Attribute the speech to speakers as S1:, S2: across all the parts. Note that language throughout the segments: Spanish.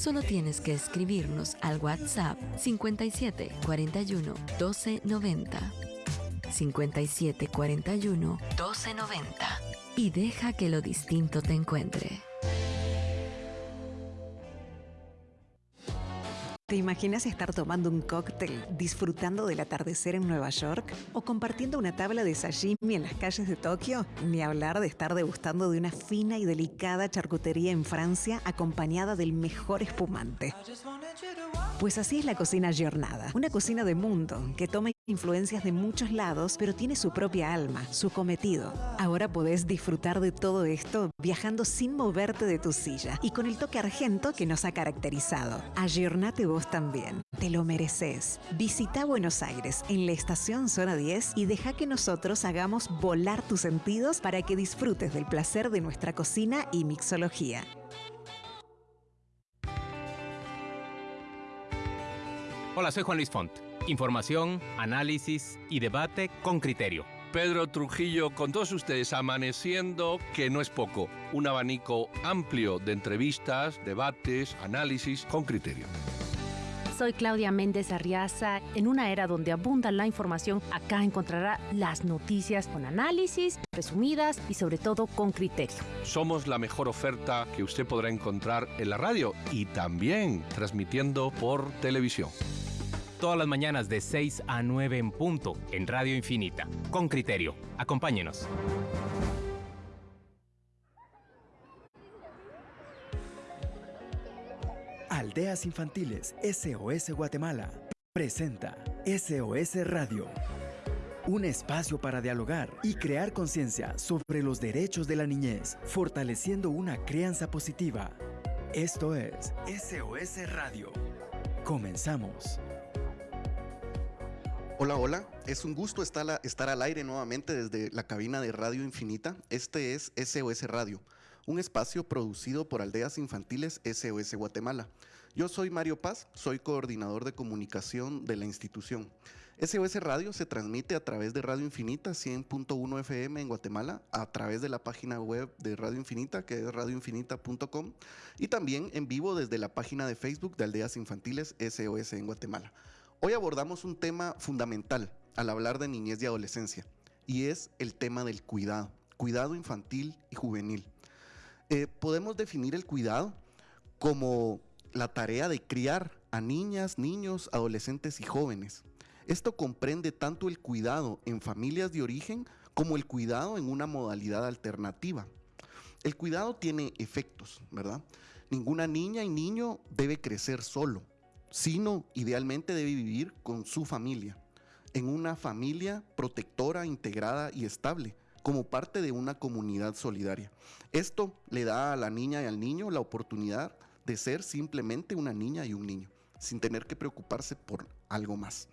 S1: Solo tienes que escribirnos al WhatsApp 57 41 12 90. 57 41 12 90. Y deja que lo distinto te encuentre.
S2: ¿Te imaginas estar tomando un cóctel, disfrutando del atardecer en Nueva York? ¿O compartiendo una tabla de sashimi en las calles de Tokio? Ni hablar de estar degustando de una fina y delicada charcutería en Francia acompañada del mejor espumante. Pues así es la cocina Giornada, una cocina de mundo que toma influencias de muchos lados, pero tiene su propia alma, su cometido. Ahora podés disfrutar de todo esto viajando sin moverte de tu silla y con el toque argento que nos ha caracterizado. Ayornate vos también, te lo mereces. Visita Buenos Aires en la estación Zona 10 y deja que nosotros hagamos volar tus sentidos para que disfrutes del placer de nuestra cocina y mixología.
S3: Hola, soy Juan Luis Font. Información, análisis y debate con criterio.
S4: Pedro Trujillo, con todos ustedes amaneciendo, que no es poco, un abanico amplio de entrevistas, debates, análisis con criterio.
S5: Soy Claudia Méndez Arriaza. En una era donde abunda la información, acá encontrará las noticias con análisis, resumidas y sobre todo con criterio.
S4: Somos la mejor oferta que usted podrá encontrar en la radio y también transmitiendo por televisión
S3: todas las mañanas de 6 a 9 en punto en Radio Infinita. Con criterio. Acompáñenos.
S6: Aldeas Infantiles SOS Guatemala presenta SOS Radio. Un espacio para dialogar y crear conciencia sobre los derechos de la niñez, fortaleciendo una crianza positiva. Esto es SOS Radio. Comenzamos.
S7: Hola, hola. Es un gusto estar, al aire nuevamente desde la cabina de Radio Infinita. Este es SOS Radio, un espacio producido por Aldeas Infantiles SOS Guatemala. Yo soy Mario Paz, soy coordinador de comunicación de la institución. SOS Radio se transmite a través de Radio Infinita 100.1 FM en Guatemala, a través de la página web de Radio Infinita, que es radioinfinita.com, y también en vivo desde la página de Facebook de Aldeas Infantiles SOS en Guatemala. Hoy abordamos un tema fundamental al hablar de niñez y adolescencia, y es el tema del cuidado, cuidado infantil y juvenil. Eh, podemos definir el cuidado como la tarea de criar a niñas, niños, adolescentes y jóvenes. Esto comprende tanto el cuidado en familias de origen como el cuidado en una modalidad alternativa. El cuidado tiene efectos, ¿verdad? Ninguna niña y niño debe crecer solo sino idealmente debe vivir con su familia, en una familia protectora, integrada y estable, como parte de una comunidad solidaria. Esto le da a la niña y al niño la oportunidad de ser simplemente una niña y un niño, sin tener que preocuparse por algo más.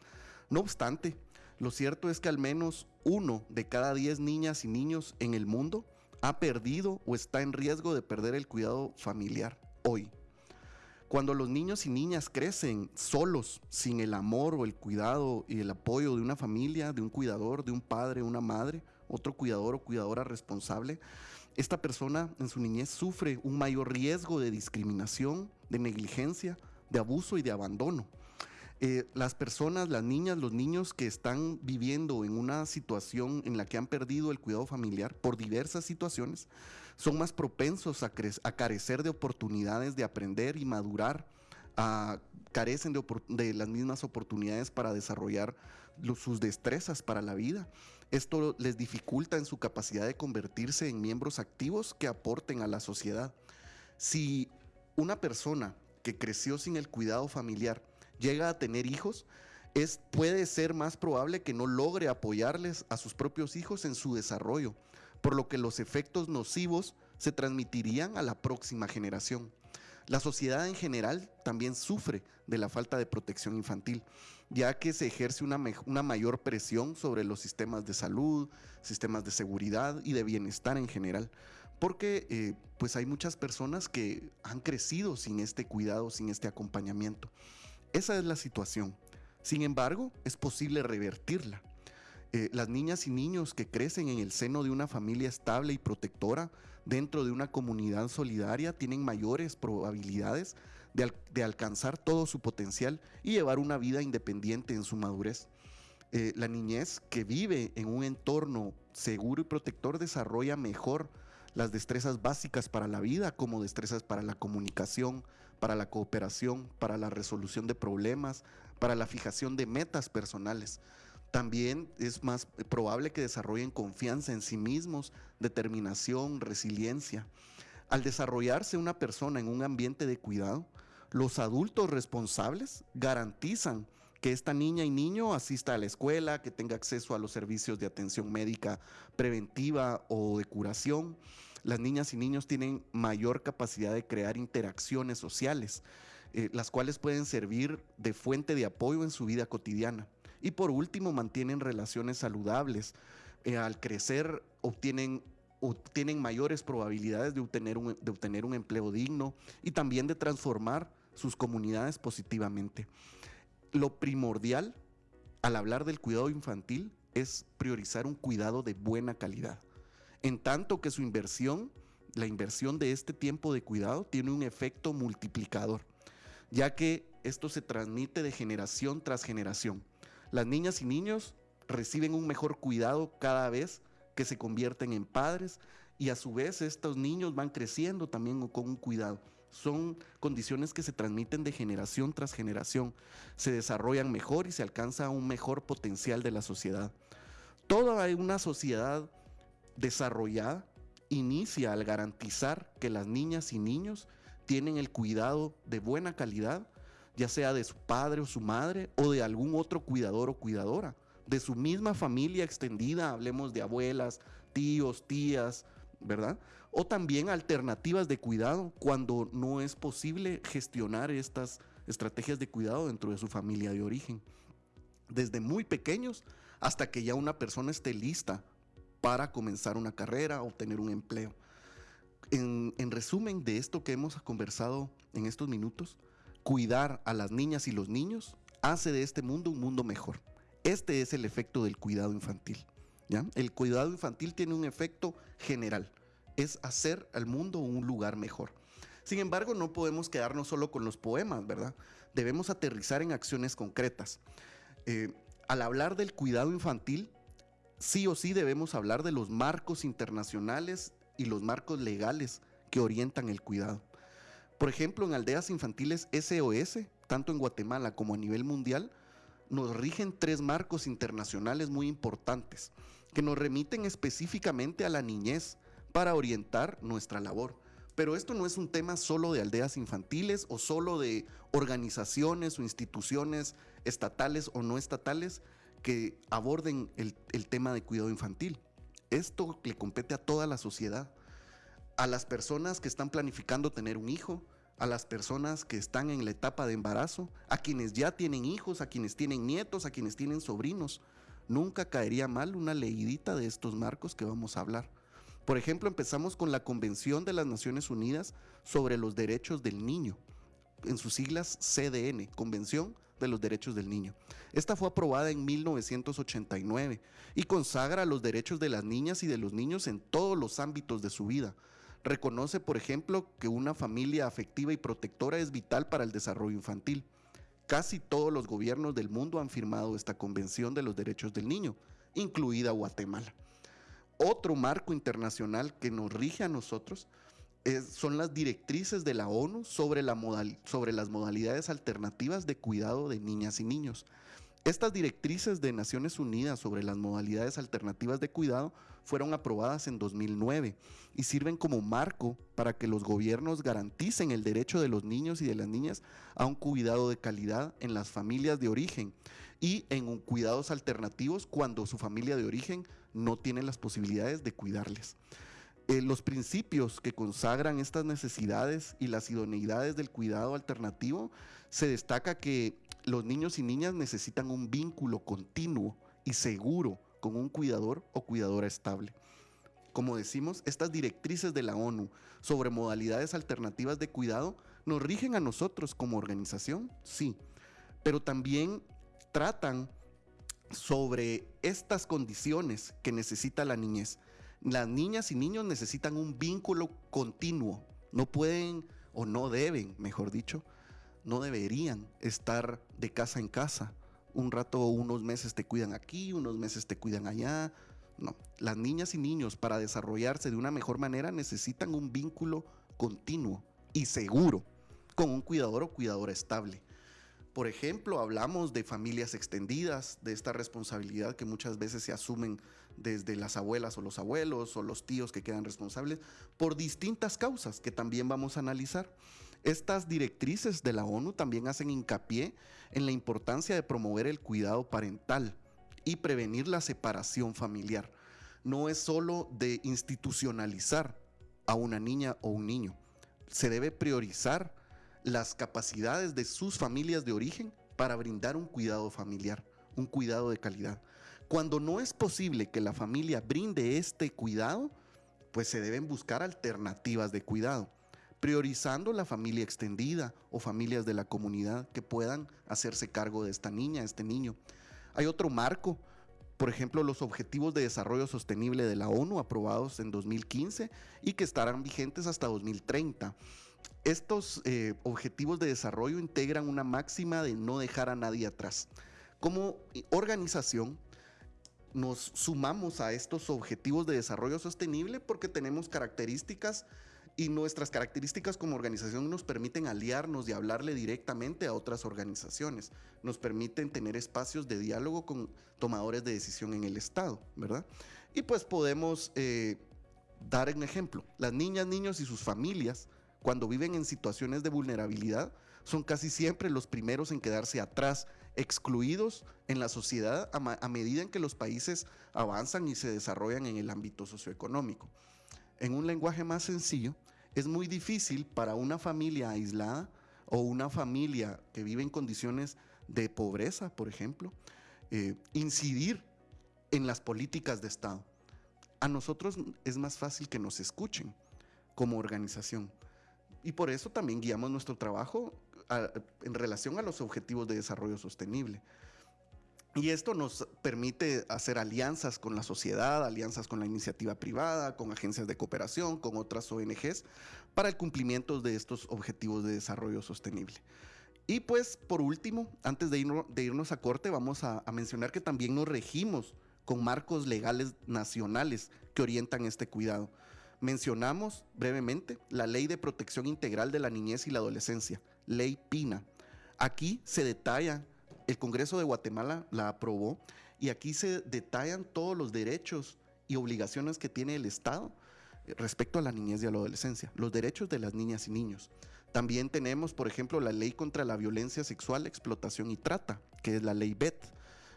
S7: No obstante, lo cierto es que al menos uno de cada diez niñas y niños en el mundo ha perdido o está en riesgo de perder el cuidado familiar hoy. Cuando los niños y niñas crecen solos, sin el amor o el cuidado y el apoyo de una familia, de un cuidador, de un padre, una madre, otro cuidador o cuidadora responsable, esta persona en su niñez sufre un mayor riesgo de discriminación, de negligencia, de abuso y de abandono. Eh, las personas, las niñas, los niños que están viviendo en una situación en la que han perdido el cuidado familiar por diversas situaciones, son más propensos a, carecer de oportunidades de aprender y madurar, carecen de, las mismas oportunidades para desarrollar sus destrezas para la vida. Esto les dificulta en su capacidad de convertirse en miembros activos que aporten a la sociedad. Si una persona que creció sin el cuidado familiar llega a tener hijos, es, puede ser más probable que no logre apoyarles a sus propios hijos en su desarrollo, por lo que los efectos nocivos se transmitirían a la próxima generación. La sociedad en general también sufre de la falta de protección infantil, ya que se ejerce una, una, mayor presión sobre los sistemas de salud, sistemas de seguridad y de bienestar en general, porque eh, pues hay muchas personas que han crecido sin este cuidado, sin este acompañamiento. Esa es la situación. Sin embargo, es posible revertirla. Eh, las niñas y niños que crecen en el seno de una familia estable y protectora dentro de una comunidad solidaria tienen mayores probabilidades de, alcanzar todo su potencial y llevar una vida independiente en su madurez. Eh, la niñez que vive en un entorno seguro y protector desarrolla mejor las destrezas básicas para la vida, como destrezas para la comunicación, para la cooperación, para la resolución de problemas, para la fijación de metas personales. También es más probable que desarrollen confianza en sí mismos, determinación, resiliencia. Al desarrollarse una persona en un ambiente de cuidado, los adultos responsables garantizan que esta niña y niño asista a la escuela, que tenga acceso a los servicios de atención médica preventiva o de curación. Las niñas y niños tienen mayor capacidad de crear interacciones sociales, eh, las cuales pueden servir de fuente de apoyo en su vida cotidiana. Y por último, mantienen relaciones saludables. Eh, al crecer obtienen obtienen mayores probabilidades de obtener, un, de obtener un empleo digno y también de transformar sus comunidades positivamente. Lo primordial al hablar del cuidado infantil es priorizar un cuidado de buena calidad, en tanto que su inversión, la inversión de este tiempo de cuidado, tiene un efecto multiplicador, ya que esto se transmite de generación tras generación. Las niñas y niños reciben un mejor cuidado cada vez que se convierten en padres y a su vez estos niños van creciendo también con un cuidado son condiciones que se transmiten de generación tras generación, se desarrollan mejor y se alcanza un mejor potencial de la sociedad. Toda una sociedad desarrollada inicia al garantizar que las niñas y niños tienen el cuidado de buena calidad, ya sea de su padre o su madre o de algún otro cuidador o cuidadora, de su misma familia extendida, hablemos de abuelas, tíos, tías, ¿verdad? O también alternativas de cuidado cuando no es posible gestionar estas estrategias de cuidado dentro de su familia de origen. Desde muy pequeños hasta que ya una persona esté lista para comenzar una carrera, obtener un empleo. En, en, resumen de esto que hemos conversado en estos minutos, cuidar a las niñas y los niños hace de este mundo un mundo mejor. Este es el efecto del cuidado infantil. ¿ya? El cuidado infantil tiene un efecto general es hacer al mundo un lugar mejor. Sin embargo, no podemos quedarnos solo con los poemas, ¿verdad? Debemos aterrizar en acciones concretas. Eh, al hablar del cuidado infantil, sí o sí debemos hablar de los marcos internacionales y los marcos legales que orientan el cuidado. Por ejemplo, en aldeas infantiles SOS, tanto en Guatemala como a nivel mundial, nos rigen tres marcos internacionales muy importantes que nos remiten específicamente a la niñez, para orientar nuestra labor. Pero esto no es un tema solo de aldeas infantiles o solo de organizaciones o instituciones estatales o no estatales que aborden el, tema de cuidado infantil. Esto le compete a toda la sociedad, a las personas que están planificando tener un hijo, a las personas que están en la etapa de embarazo, a quienes ya tienen hijos, a quienes tienen nietos, a quienes tienen sobrinos. Nunca caería mal una leidita de estos marcos que vamos a hablar. Por ejemplo, empezamos con la Convención de las Naciones Unidas sobre los Derechos del Niño, en sus siglas CDN, Convención de los Derechos del Niño. Esta fue aprobada en 1989 y consagra los derechos de las niñas y de los niños en todos los ámbitos de su vida. Reconoce, por ejemplo, que una familia afectiva y protectora es vital para el desarrollo infantil. Casi todos los gobiernos del mundo han firmado esta Convención de los Derechos del Niño, incluida Guatemala. Otro marco internacional que nos rige a nosotros son las directrices de la ONU sobre, la sobre las modalidades alternativas de cuidado de niñas y niños. Estas directrices de Naciones Unidas sobre las modalidades alternativas de cuidado fueron aprobadas en 2009 y sirven como marco para que los gobiernos garanticen el derecho de los niños y de las niñas a un cuidado de calidad en las familias de origen y en cuidados alternativos cuando su familia de origen no tiene las posibilidades de cuidarles. Eh, los principios que consagran estas necesidades y las idoneidades del cuidado alternativo, se destaca que los niños y niñas necesitan un vínculo continuo y seguro con un cuidador o cuidadora estable. Como decimos, estas directrices de la ONU sobre modalidades alternativas de cuidado nos rigen a nosotros como organización, sí, pero también tratan sobre estas condiciones que necesita la niñez. Las niñas y niños necesitan un vínculo continuo. No pueden o no deben, mejor dicho, no deberían estar de casa en casa. Un rato, unos meses te cuidan aquí, unos meses te cuidan allá. No, las niñas y niños para desarrollarse de una mejor manera necesitan un vínculo continuo y seguro con un cuidador o cuidadora estable. Por ejemplo, hablamos de familias extendidas, de esta responsabilidad que muchas veces se asumen desde las abuelas o los abuelos o los tíos que quedan responsables por distintas causas que también vamos a analizar. Estas directrices de la ONU también hacen hincapié en la importancia de promover el cuidado parental y prevenir la separación familiar. No es solo de institucionalizar a una niña o un niño, se debe priorizar las capacidades de sus familias de origen para brindar un cuidado familiar, un cuidado de calidad. Cuando no es posible que la familia brinde este cuidado, pues se deben buscar alternativas de cuidado, priorizando la familia extendida o familias de la comunidad que puedan hacerse cargo de esta niña, este niño. Hay otro marco, por ejemplo, los Objetivos de Desarrollo Sostenible de la ONU aprobados en 2015 y que estarán vigentes hasta 2030 estos eh, objetivos de desarrollo integran una máxima de no dejar a nadie atrás. Como organización, nos sumamos a estos objetivos de desarrollo sostenible porque tenemos características y nuestras características como organización nos permiten aliarnos y hablarle directamente a otras organizaciones, nos permiten tener espacios de diálogo con tomadores de decisión en el Estado, ¿verdad? Y pues podemos eh, dar un ejemplo, las niñas, niños y sus familias cuando viven en situaciones de vulnerabilidad, son casi siempre los primeros en quedarse atrás, excluidos en la sociedad a, medida en que los países avanzan y se desarrollan en el ámbito socioeconómico. En un lenguaje más sencillo, es muy difícil para una familia aislada o una familia que vive en condiciones de pobreza, por ejemplo, eh, incidir en las políticas de Estado. A nosotros es más fácil que nos escuchen como organización. Y por eso también guiamos nuestro trabajo en relación a los objetivos de desarrollo sostenible. Y esto nos permite hacer alianzas con la sociedad, alianzas con la iniciativa privada, con agencias de cooperación, con otras ONGs, para el cumplimiento de estos objetivos de desarrollo sostenible. Y pues, por último, antes de, irnos, a corte, vamos a mencionar que también nos regimos con marcos legales nacionales que orientan este cuidado. Mencionamos brevemente la Ley de Protección Integral de la Niñez y la Adolescencia, Ley PINA. Aquí se detalla, el Congreso de Guatemala la aprobó y aquí se detallan todos los derechos y obligaciones que tiene el Estado respecto a la niñez y a la adolescencia, los derechos de las niñas y niños. También tenemos, por ejemplo, la ley contra la violencia sexual, explotación y trata, que es la ley BET,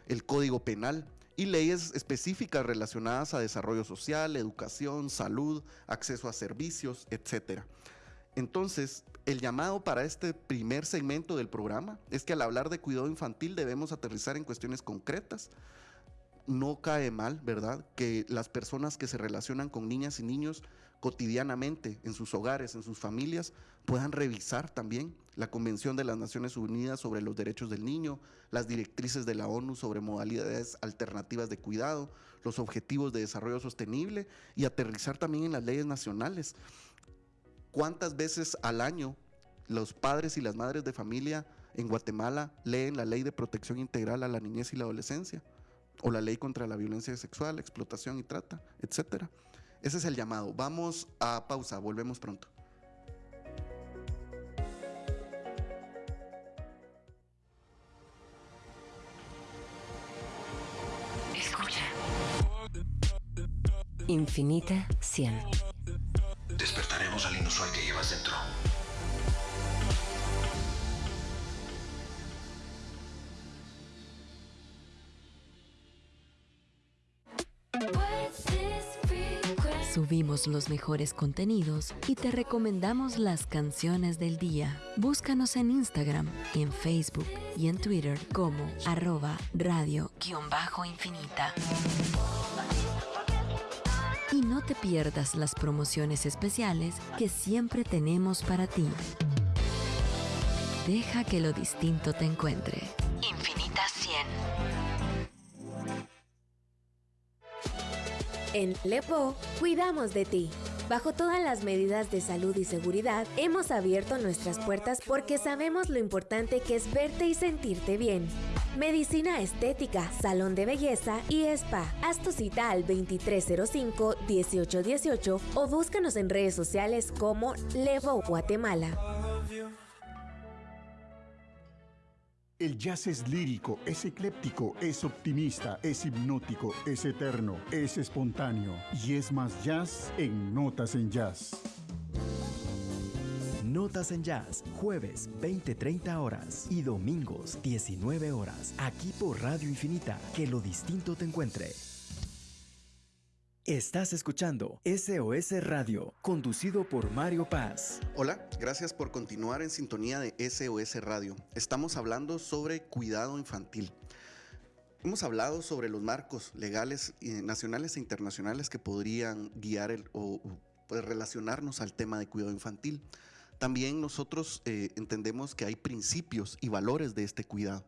S7: el Código Penal, y leyes específicas relacionadas a desarrollo social, educación, salud, acceso a servicios, etc. Entonces, el llamado para este primer segmento del programa es que al hablar de cuidado infantil debemos aterrizar en cuestiones concretas. No cae mal, ¿verdad? Que las personas que se relacionan con niñas y niños cotidianamente en sus hogares, en sus familias, puedan revisar también la Convención de las Naciones Unidas sobre los Derechos del Niño, las directrices de la ONU sobre modalidades alternativas de cuidado, los objetivos de desarrollo sostenible y aterrizar también en las leyes nacionales. ¿Cuántas veces al año los padres y las madres de familia en Guatemala leen la ley de protección integral a la niñez y la adolescencia? O la ley contra la violencia sexual, explotación y trata, etcétera. Ese es el llamado. Vamos a pausa, volvemos pronto.
S1: Escucha. Infinita 100.
S8: Despertaremos al inusual que llevas dentro.
S1: Subimos los mejores contenidos y te recomendamos las canciones del día. Búscanos en Instagram, en Facebook y en Twitter como arroba radio-infinita. Y no te pierdas las promociones especiales que siempre tenemos para ti. Deja que lo distinto te encuentre.
S9: En Lepo, cuidamos de ti. Bajo todas las medidas de salud y seguridad, hemos abierto nuestras puertas porque sabemos lo importante que es verte y sentirte bien. Medicina estética, salón de belleza y spa. Haz tu cita al 2305-1818 o búscanos en redes sociales como Levo Guatemala.
S10: El jazz es lírico, es ecléptico, es optimista, es hipnótico, es eterno, es espontáneo y es más jazz en Notas en Jazz.
S6: Notas en Jazz, jueves 20-30 horas y domingos 19 horas, aquí por Radio Infinita, que lo distinto te encuentre. Estás escuchando SOS Radio, conducido por Mario Paz.
S7: Hola, gracias por continuar en sintonía de SOS Radio. Estamos hablando sobre cuidado infantil. Hemos hablado sobre los marcos legales eh, nacionales e internacionales que podrían guiar o pues, relacionarnos al tema de cuidado infantil. También nosotros eh, entendemos que hay principios y valores de este cuidado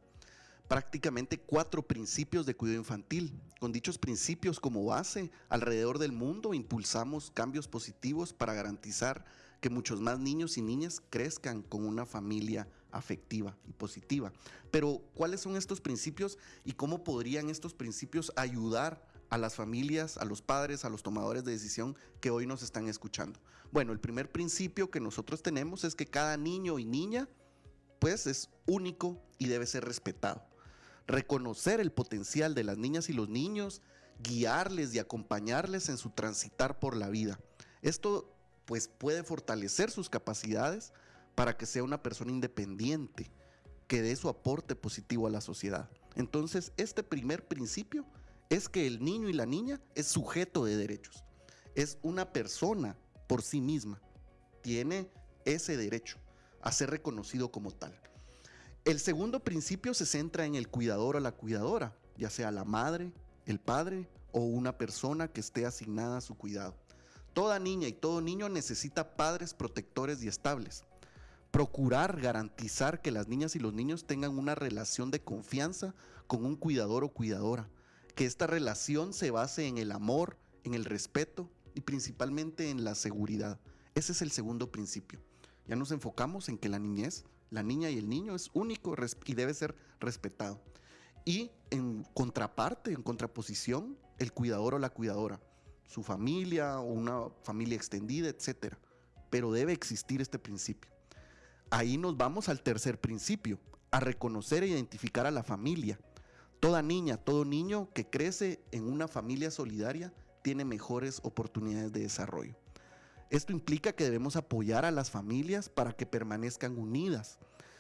S7: prácticamente cuatro principios de cuidado infantil. Con dichos principios como base, alrededor del mundo impulsamos cambios positivos para garantizar que muchos más niños y niñas crezcan con una familia afectiva y positiva. Pero, ¿cuáles son estos principios y cómo podrían estos principios ayudar a las familias, a los padres, a los tomadores de decisión que hoy nos están escuchando? Bueno, el primer principio que nosotros tenemos es que cada niño y niña pues es único y debe ser respetado reconocer el potencial de las niñas y los niños, guiarles y acompañarles en su transitar por la vida. Esto pues puede fortalecer sus capacidades para que sea una persona independiente, que dé su aporte positivo a la sociedad. Entonces, este primer principio es que el niño y la niña es sujeto de derechos. Es una persona por sí misma. Tiene ese derecho a ser reconocido como tal. El segundo principio se centra en el cuidador o la cuidadora, ya sea la madre, el padre o una persona que esté asignada a su cuidado. Toda niña y todo niño necesita padres protectores y estables. Procurar garantizar que las niñas y los niños tengan una relación de confianza con un cuidador o cuidadora. Que esta relación se base en el amor, en el respeto y principalmente en la seguridad. Ese es el segundo principio. Ya nos enfocamos en que la niñez la niña y el niño es único y debe ser respetado. Y en contraparte, en contraposición, el cuidador o la cuidadora, su familia o una familia extendida, etc. Pero debe existir este principio. Ahí nos vamos al tercer principio, a reconocer e identificar a la familia. Toda niña, todo niño que crece en una familia solidaria tiene mejores oportunidades de desarrollo. Esto implica que debemos apoyar a las familias para que permanezcan unidas.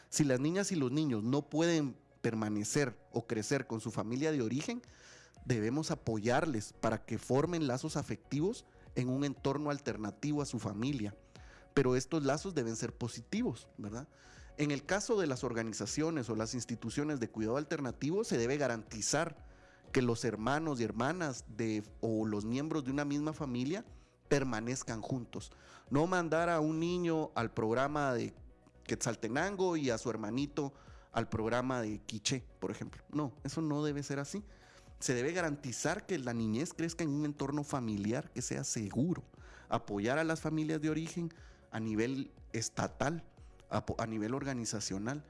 S7: Si las niñas y los niños no pueden permanecer o crecer con su familia de origen, debemos apoyarles para que formen lazos afectivos en un entorno alternativo a su familia. Pero estos lazos deben ser positivos, ¿verdad? En el caso de las organizaciones o las instituciones de cuidado alternativo, se debe garantizar que los hermanos y hermanas de, o los miembros de una misma familia permanezcan juntos. No mandar a un niño al programa de Quetzaltenango y a su hermanito al programa de Quiché, por ejemplo. No, eso no debe ser así. Se debe garantizar que la niñez crezca en un entorno familiar que sea seguro. Apoyar a las familias de origen a nivel estatal, a, nivel organizacional.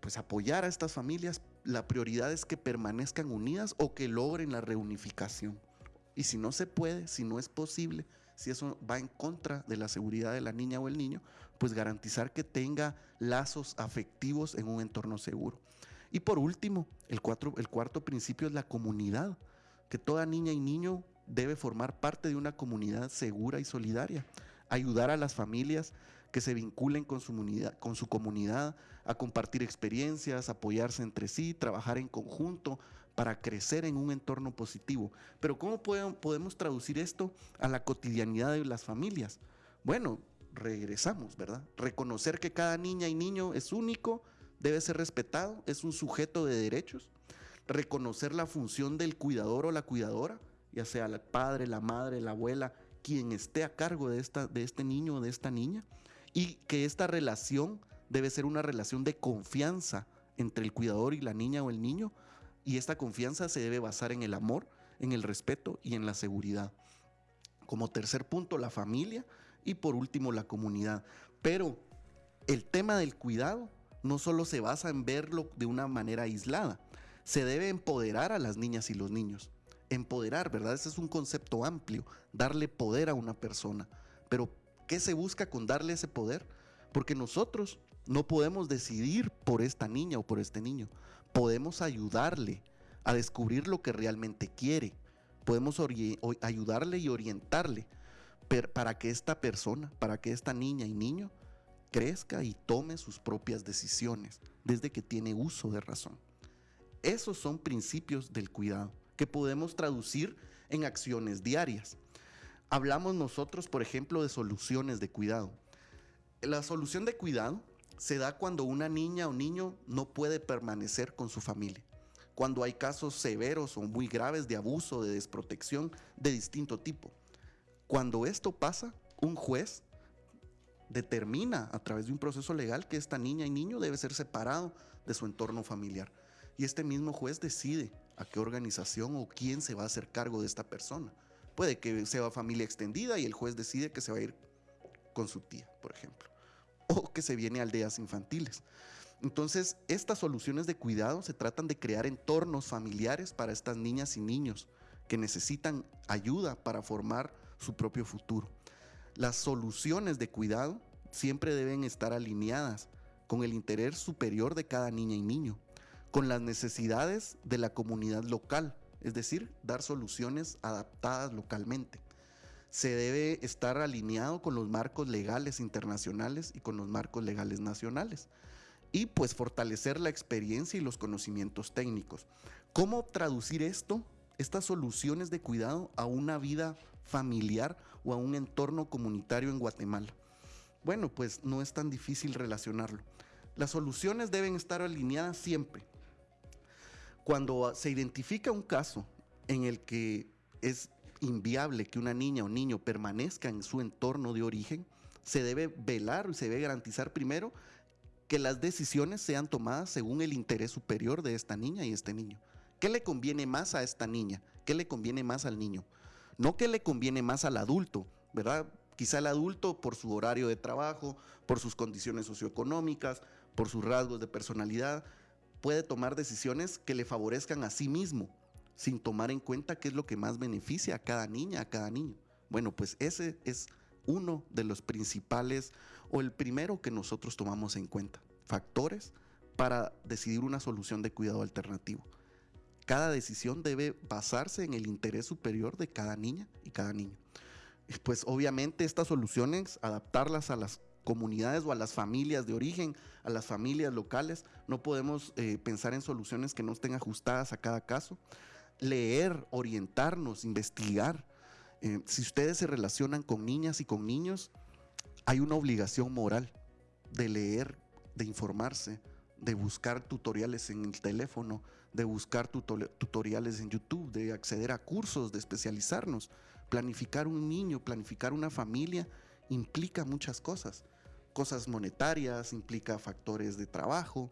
S7: Pues apoyar a estas familias, la prioridad es que permanezcan unidas o que logren la reunificación. Y si no se puede, si no es posible, si eso va en contra de la seguridad de la niña o el niño, pues garantizar que tenga lazos afectivos en un entorno seguro. Y por último, el, el cuarto principio es la comunidad, que toda niña y niño debe formar parte de una comunidad segura y solidaria, ayudar a las familias que se vinculen con su, comunidad, con su comunidad, a compartir experiencias, apoyarse entre sí, trabajar en conjunto, para crecer en un entorno positivo. Pero ¿cómo podemos traducir esto a la cotidianidad de las familias? Bueno, regresamos, ¿verdad? Reconocer que cada niña y niño es único, debe ser respetado, es un sujeto de derechos. Reconocer la función del cuidador o la cuidadora, ya sea el padre, la madre, la abuela, quien esté a cargo de, esta, de este niño o de esta niña. Y que esta relación debe ser una relación de confianza entre el cuidador y la niña o el niño y esta confianza se debe basar en el amor, en el respeto y en la seguridad. Como tercer punto, la familia y por último, la comunidad. Pero el tema del cuidado no solo se basa en verlo de una manera aislada, se debe empoderar a las niñas y los niños. Empoderar, ¿verdad? Ese es un concepto amplio, darle poder a una persona. Pero, ¿qué se busca con darle ese poder? Porque nosotros no podemos decidir por esta niña o por este niño. Podemos ayudarle a descubrir lo que realmente quiere. Podemos ayudarle y orientarle para que esta persona, para que esta niña y niño crezca y tome sus propias decisiones desde que tiene uso de razón. Esos son principios del cuidado que podemos traducir en acciones diarias. Hablamos nosotros, por ejemplo, de soluciones de cuidado. La solución de cuidado se da cuando una niña o niño no puede permanecer con su familia, cuando hay casos severos o muy graves de abuso, de desprotección de distinto tipo. Cuando esto pasa, un juez determina a través de un proceso legal que esta niña y niño debe ser separado de su entorno familiar. Y este mismo juez decide a qué organización o quién se va a hacer cargo de esta persona. Puede que sea familia extendida y el juez decide que se va a ir con su tía, por ejemplo o que se viene a aldeas infantiles. Entonces, estas soluciones de cuidado se tratan de crear entornos familiares para estas niñas y niños que necesitan ayuda para formar su propio futuro. Las soluciones de cuidado siempre deben estar alineadas con el interés superior de cada niña y niño, con las necesidades de la comunidad local, es decir, dar soluciones adaptadas localmente se debe estar alineado con los marcos legales internacionales y con los marcos legales nacionales. Y pues fortalecer la experiencia y los conocimientos técnicos. ¿Cómo traducir esto, estas soluciones de cuidado a una vida familiar o a un entorno comunitario en Guatemala? Bueno, pues no es tan difícil relacionarlo. Las soluciones deben estar alineadas siempre. Cuando se identifica un caso en el que es inviable que una niña o niño permanezca en su entorno de origen, se debe velar y se debe garantizar primero que las decisiones sean tomadas según el interés superior de esta niña y este niño. ¿Qué le conviene más a esta niña? ¿Qué le conviene más al niño? No que le conviene más al adulto, ¿verdad? Quizá el adulto por su horario de trabajo, por sus condiciones socioeconómicas, por sus rasgos de personalidad, puede tomar decisiones que le favorezcan a sí mismo, sin tomar en cuenta qué es lo que más beneficia a cada niña, a cada niño. Bueno, pues ese es uno de los principales o el primero que nosotros tomamos en cuenta. Factores para decidir una solución de cuidado alternativo. Cada decisión debe basarse en el interés superior de cada niña y cada niño. Pues obviamente estas soluciones, adaptarlas a las comunidades o a las familias de origen, a las familias locales, no podemos eh, pensar en soluciones que no estén ajustadas a cada caso leer, orientarnos, investigar. Eh, si ustedes se relacionan con niñas y con niños, hay una obligación moral de leer, de informarse, de buscar tutoriales en el teléfono, de buscar tutoriales en YouTube, de acceder a cursos, de especializarnos. Planificar un niño, planificar una familia implica muchas cosas. Cosas monetarias, implica factores de trabajo,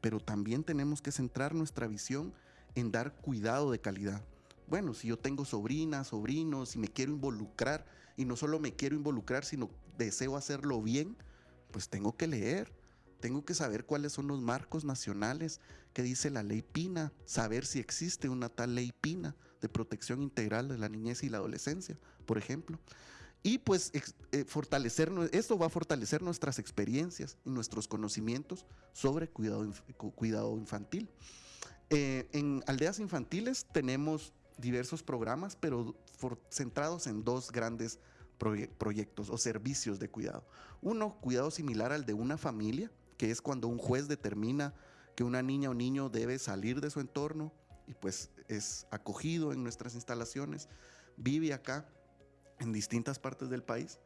S7: pero también tenemos que centrar nuestra visión en dar cuidado de calidad. Bueno, si yo tengo sobrinas, sobrinos, y me quiero involucrar, y no solo me quiero involucrar, sino deseo hacerlo bien, pues tengo que leer, tengo que saber cuáles son los marcos nacionales que dice la ley PINA, saber si existe una tal ley PINA de protección integral de la niñez y la adolescencia, por ejemplo. Y pues eh, fortalecer, esto va a fortalecer nuestras experiencias y nuestros conocimientos sobre cuidado infantil. Eh, en aldeas infantiles tenemos diversos programas, pero centrados en dos grandes proyectos o servicios de cuidado. Uno, cuidado similar al de una familia, que es cuando un juez determina que una niña o niño debe salir de su entorno y pues es acogido en nuestras instalaciones, vive acá en distintas partes del país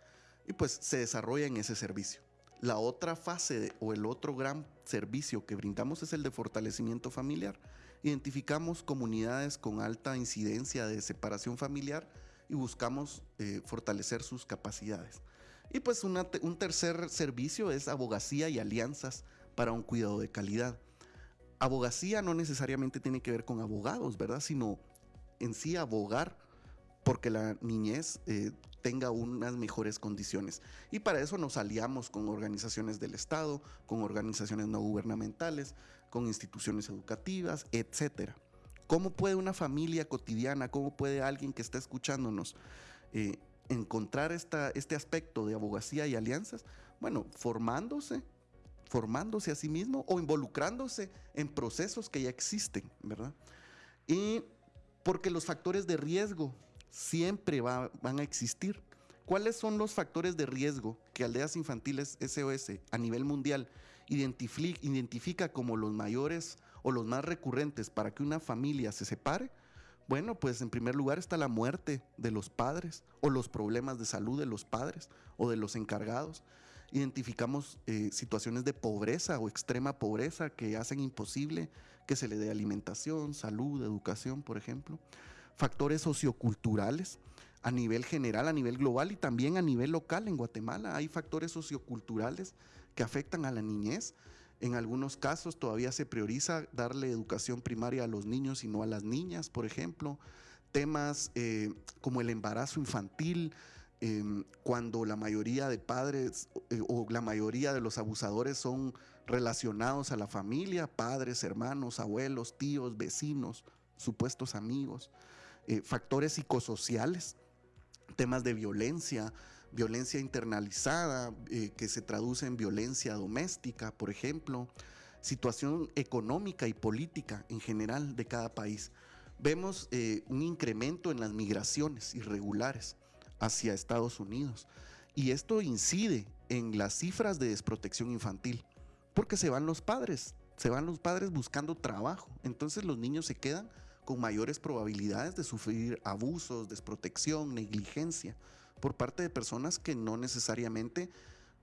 S7: y pues se desarrolla en ese servicio. La otra fase o el otro gran servicio que brindamos es el de fortalecimiento familiar. Identificamos comunidades con alta incidencia de separación familiar y buscamos eh, fortalecer sus capacidades. Y pues un tercer servicio es abogacía y alianzas para un cuidado de calidad. Abogacía no necesariamente tiene que ver con abogados, ¿verdad? Sino en sí abogar porque la niñez eh, tenga unas mejores condiciones. Y para eso nos aliamos con organizaciones del Estado, con organizaciones no gubernamentales, con instituciones educativas, etcétera. ¿Cómo puede una familia cotidiana, cómo puede alguien que está escuchándonos eh, encontrar esta, este aspecto de abogacía y alianzas? Bueno, formándose, formándose a sí mismo o involucrándose en procesos que ya existen, ¿verdad? Y porque los factores de riesgo siempre van a existir. ¿Cuáles son los factores de riesgo que Aldeas Infantiles SOS a nivel mundial identifica como los mayores o los más recurrentes para que una familia se separe? Bueno, pues en primer lugar está la muerte de los padres o los problemas de salud de los padres o de los encargados. Identificamos eh, situaciones de pobreza o extrema pobreza que hacen imposible que se le dé alimentación, salud, educación, por ejemplo. Factores socioculturales a nivel general, a nivel global y también a nivel local en Guatemala. Hay factores socioculturales que afectan a la niñez. En algunos casos todavía se prioriza darle educación primaria a los niños y no a las niñas, por ejemplo. Temas eh, como el embarazo infantil, em, cuando la mayoría de padres eh, o la mayoría de los abusadores son relacionados a la familia, padres, hermanos, abuelos, tíos, vecinos, supuestos amigos. Eh, factores psicosociales, temas de violencia, violencia internalizada, eh, que se traduce en violencia doméstica, por ejemplo, situación económica y política en general de cada país. Vemos eh, un incremento en las migraciones irregulares hacia Estados Unidos y esto incide en las cifras de desprotección infantil, porque se van los padres, se van los padres buscando trabajo, entonces los niños se quedan con mayores probabilidades de sufrir abusos, desprotección, negligencia por parte de personas que no necesariamente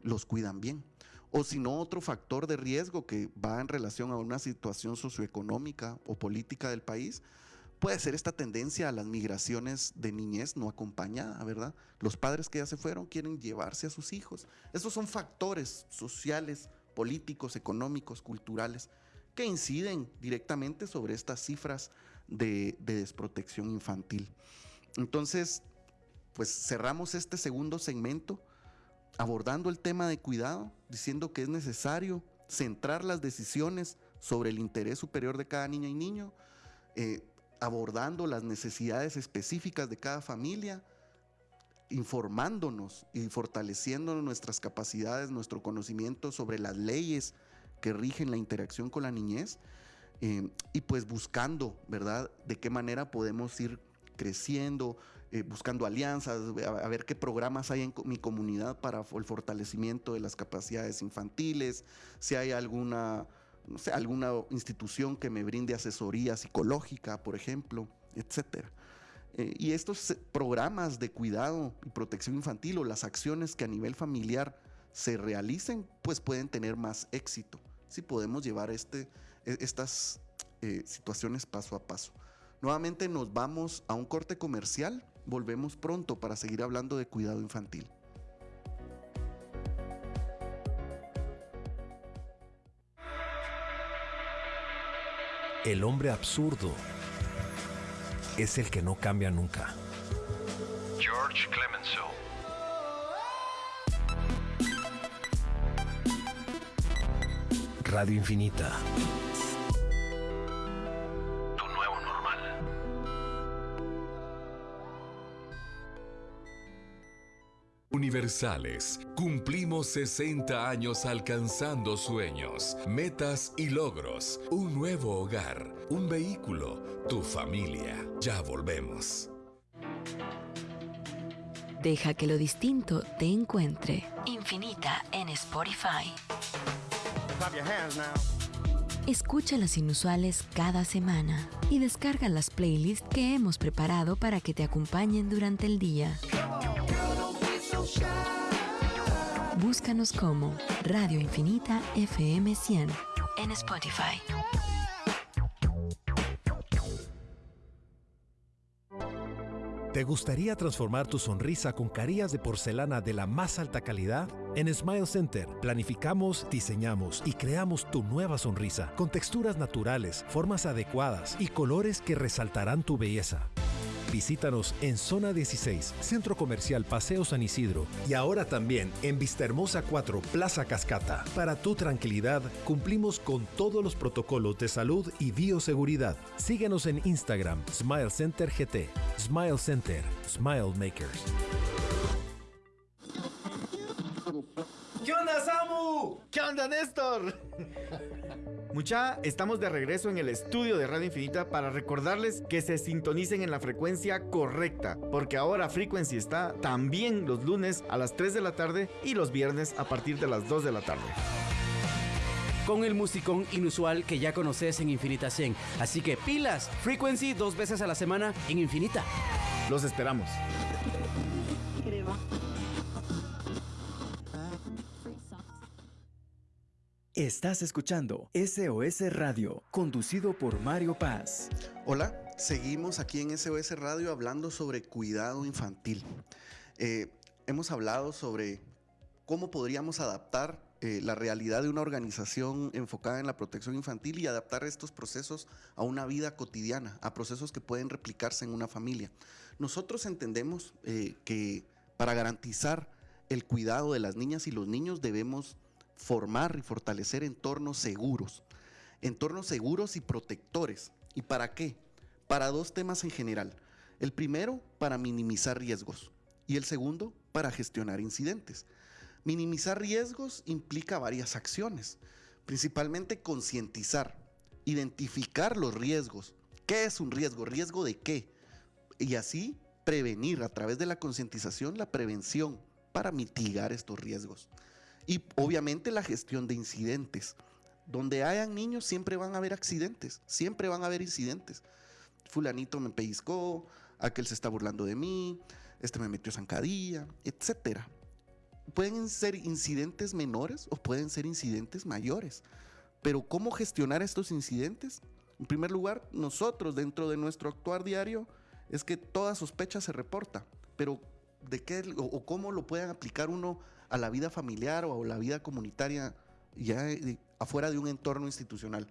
S7: los cuidan bien. O si no, otro factor de riesgo que va en relación a una situación socioeconómica o política del país, puede ser esta tendencia a las migraciones de niñez no acompañada, ¿verdad? Los padres que ya se fueron quieren llevarse a sus hijos. Esos son factores sociales, políticos, económicos, culturales, que inciden directamente sobre estas cifras de, desprotección infantil. Entonces, pues cerramos este segundo segmento abordando el tema de cuidado, diciendo que es necesario centrar las decisiones sobre el interés superior de cada niña y niño, eh, abordando las necesidades específicas de cada familia, informándonos y fortaleciendo nuestras capacidades, nuestro conocimiento sobre las leyes que rigen la interacción con la niñez eh, y pues buscando, ¿verdad? De qué manera podemos ir creciendo, eh, buscando alianzas, a, ver qué programas hay en mi comunidad para el fortalecimiento de las capacidades infantiles, si hay alguna, no sé, alguna institución que me brinde asesoría psicológica, por ejemplo, etcétera. Eh, y estos programas de cuidado y protección infantil o las acciones que a nivel familiar se realicen, pues pueden tener más éxito si podemos llevar este, estas eh, situaciones paso a paso. Nuevamente nos vamos a un corte comercial, volvemos pronto para seguir hablando de cuidado infantil.
S11: El hombre absurdo es el que no cambia nunca.
S8: George Clemenceau.
S11: Radio Infinita.
S12: Universales. Cumplimos 60 años alcanzando sueños, metas y logros. Un nuevo hogar, un vehículo, tu familia. Ya volvemos.
S1: Deja que lo distinto te encuentre. Infinita en Spotify. Escucha las inusuales cada semana y descarga las playlists que hemos preparado para que te acompañen durante el día. Búscanos como Radio Infinita FM 100 en Spotify.
S11: ¿Te gustaría transformar tu sonrisa con carillas de porcelana de la más alta calidad? En Smile Center planificamos, diseñamos y creamos tu nueva sonrisa con texturas naturales, formas adecuadas y colores que resaltarán tu belleza. Visítanos en Zona 16, Centro Comercial Paseo San Isidro y ahora también en Vistahermosa 4, Plaza Cascata. Para tu tranquilidad, cumplimos con todos los protocolos de salud y bioseguridad. Síguenos en Instagram, Smile Center GT. Smile Center, Smile Makers.
S13: ¿Qué onda, Samu? ¿Qué onda, Néstor? Mucha, estamos de regreso en el estudio de Radio Infinita para recordarles que se sintonicen en la frecuencia correcta, porque ahora Frequency está también los lunes a las 3 de la tarde y los viernes a partir de las 2 de la tarde
S14: con el musicón inusual que ya conoces en Infinita 100. Así que pilas, Frequency dos veces a la semana en Infinita.
S13: Los esperamos.
S6: Estás escuchando SOS Radio, conducido por Mario Paz.
S7: Hola, seguimos aquí en SOS Radio hablando sobre cuidado infantil. Eh, hemos hablado sobre cómo podríamos adaptar eh, la realidad de una organización enfocada en la protección infantil y adaptar estos procesos a una vida cotidiana, a procesos que pueden replicarse en una familia. Nosotros entendemos eh, que para garantizar el cuidado de las niñas y los niños debemos formar y fortalecer entornos seguros, entornos seguros y protectores. ¿Y para qué? Para dos temas en general. El primero, para minimizar riesgos y el segundo, para gestionar incidentes. Minimizar riesgos implica varias acciones, principalmente concientizar, identificar los riesgos. ¿Qué es un riesgo? ¿Riesgo de qué? Y así prevenir a través de la concientización la prevención para mitigar estos riesgos. Y obviamente la gestión de incidentes. Donde hayan niños siempre van a haber accidentes, siempre van a haber incidentes. Fulanito me pellizcó, aquel se está burlando de mí, este me metió zancadilla, etc. Pueden ser incidentes menores o pueden ser incidentes mayores. Pero ¿cómo gestionar estos incidentes? En primer lugar, nosotros dentro de nuestro actuar diario es que toda sospecha se reporta, pero de qué o, cómo lo pueden aplicar uno a la vida familiar o a la vida comunitaria ya afuera de un entorno institucional.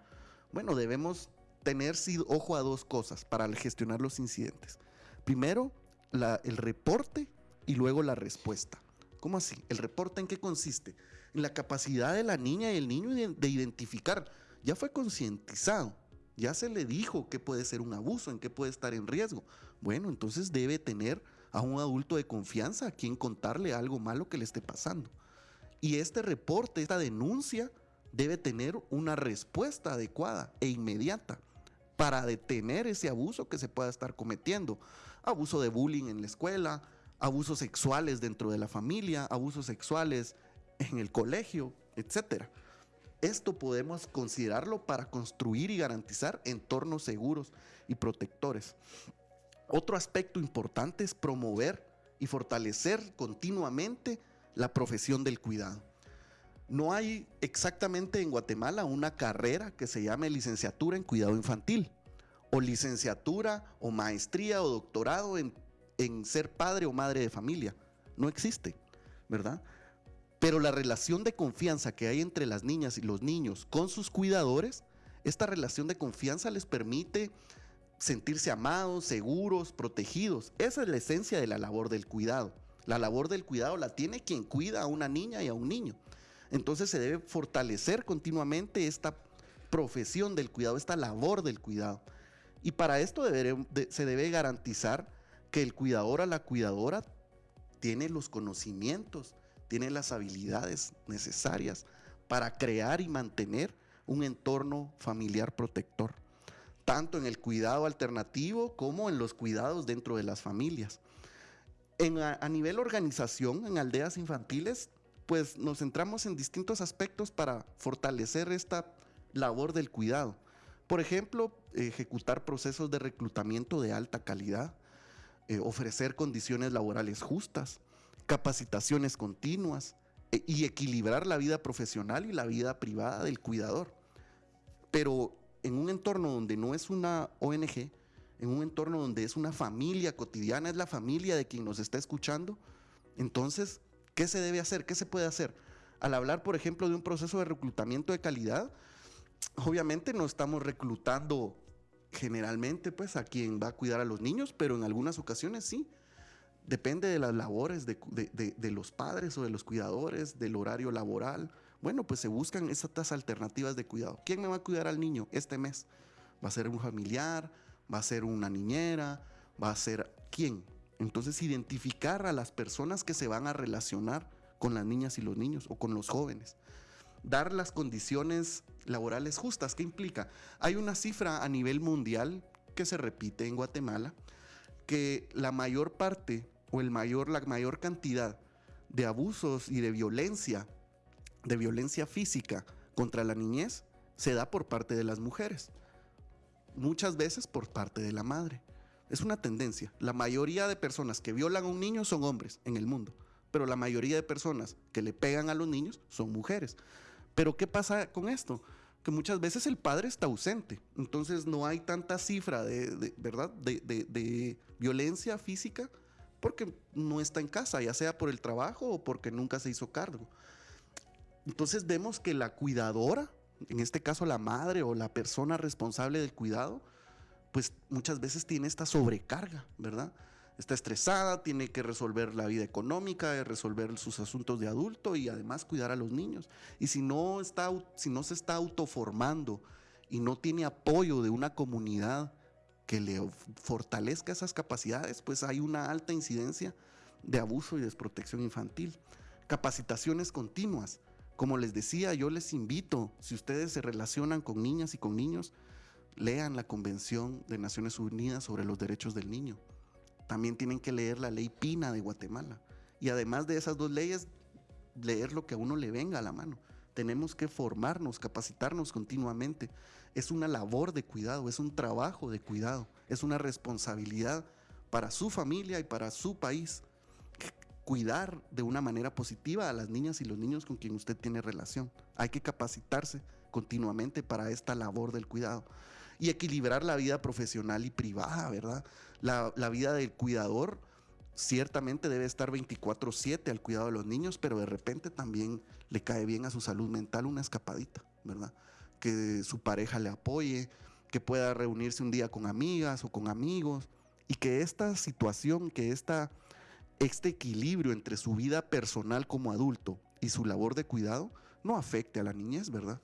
S7: Bueno, debemos tener ojo a dos cosas para gestionar los incidentes. Primero, el reporte y luego la respuesta. ¿Cómo así? ¿El reporte en qué consiste? En la capacidad de la niña y el niño de identificar. Ya fue concientizado, ya se le dijo que puede ser un abuso, en qué puede estar en riesgo. Bueno, entonces debe tener a un adulto de confianza a quien contarle algo malo que le esté pasando. Y este reporte, esta denuncia, debe tener una respuesta adecuada e inmediata para detener ese abuso que se pueda estar cometiendo. Abuso de bullying en la escuela, abusos sexuales dentro de la familia, abusos sexuales en el colegio, etc. Esto podemos considerarlo para construir y garantizar entornos seguros y protectores. Otro aspecto importante es promover y fortalecer continuamente la profesión del cuidado. No hay exactamente en Guatemala una carrera que se llame licenciatura en cuidado infantil o licenciatura o maestría o doctorado en, ser padre o madre de familia. No existe, ¿verdad? Pero la relación de confianza que hay entre las niñas y los niños con sus cuidadores, esta relación de confianza les permite sentirse amados, seguros, protegidos. Esa es la esencia de la labor del cuidado. La labor del cuidado la tiene quien cuida a una niña y a un niño. Entonces se debe fortalecer continuamente esta profesión del cuidado, esta labor del cuidado. Y para esto se debe garantizar que el cuidador a la cuidadora tiene los conocimientos, tiene las habilidades necesarias para crear y mantener un entorno familiar protector tanto en el cuidado alternativo como en los cuidados dentro de las familias. a, nivel organización, en aldeas infantiles, pues nos centramos en distintos aspectos para fortalecer esta labor del cuidado. Por ejemplo, ejecutar procesos de reclutamiento de alta calidad, eh, ofrecer condiciones laborales justas, capacitaciones continuas e, y equilibrar la vida profesional y la vida privada del cuidador. Pero en un entorno donde no es una ONG, en un entorno donde es una familia cotidiana, es la familia de quien nos está escuchando, entonces, ¿qué se debe hacer? ¿Qué se puede hacer? Al hablar, por ejemplo, de un proceso de reclutamiento de calidad, obviamente no estamos reclutando generalmente pues a quien va a cuidar a los niños, pero en algunas ocasiones sí. Depende de las labores de, de los padres o de los cuidadores, del horario laboral. Bueno, pues se buscan estas alternativas de cuidado. ¿Quién me va a cuidar al niño este mes? ¿Va a ser un familiar? ¿Va a ser una niñera? ¿Va a ser quién? Entonces identificar a las personas que se van a relacionar con las niñas y los niños o con los jóvenes. Dar las condiciones laborales justas. ¿Qué implica? Hay una cifra a nivel mundial que se repite en Guatemala, que la mayor parte o el mayor, la mayor cantidad de abusos y de violencia, de violencia física contra la niñez, se da por parte de las mujeres. Muchas veces por parte de la madre. Es una tendencia. La mayoría de personas que violan a un niño son hombres en el mundo, pero la mayoría de personas que le pegan a los niños son mujeres. Pero ¿qué pasa con esto? Que muchas veces el padre está ausente, entonces no hay tanta cifra de, ¿verdad? De, violencia física porque no está en casa, ya sea por el trabajo o porque nunca se hizo cargo. Entonces vemos que la cuidadora, en este caso la madre o la persona responsable del cuidado, pues muchas veces tiene esta sobrecarga, ¿verdad? Está estresada, tiene que resolver la vida económica, resolver sus asuntos de adulto y además cuidar a los niños. Y si no, está, si no se está autoformando y no tiene apoyo de una comunidad que le fortalezca esas capacidades, pues hay una alta incidencia de abuso y desprotección infantil. Capacitaciones continuas. Como les decía, yo les invito, si ustedes se relacionan con niñas y con niños, lean la Convención de Naciones Unidas sobre los Derechos del Niño. También tienen que leer la ley Pina de Guatemala. Y además de esas dos leyes, leer lo que a uno le venga a la mano. Tenemos que formarnos, capacitarnos continuamente. Es una labor de cuidado, es un trabajo de cuidado, es una responsabilidad para su familia y para su país. Cuidar de una manera positiva a las niñas y los niños con quien usted tiene relación. Hay que capacitarse continuamente para esta labor del cuidado y equilibrar la vida profesional y privada, ¿verdad? La, vida del cuidador ciertamente debe estar 24/7 al cuidado de los niños, pero de repente también le cae bien a su salud mental una escapadita, ¿verdad? Que su pareja le apoye, que pueda reunirse un día con amigas o con amigos y que esta situación, que esta, este equilibrio entre su vida personal como adulto y su labor de cuidado no afecte a la niñez, ¿verdad?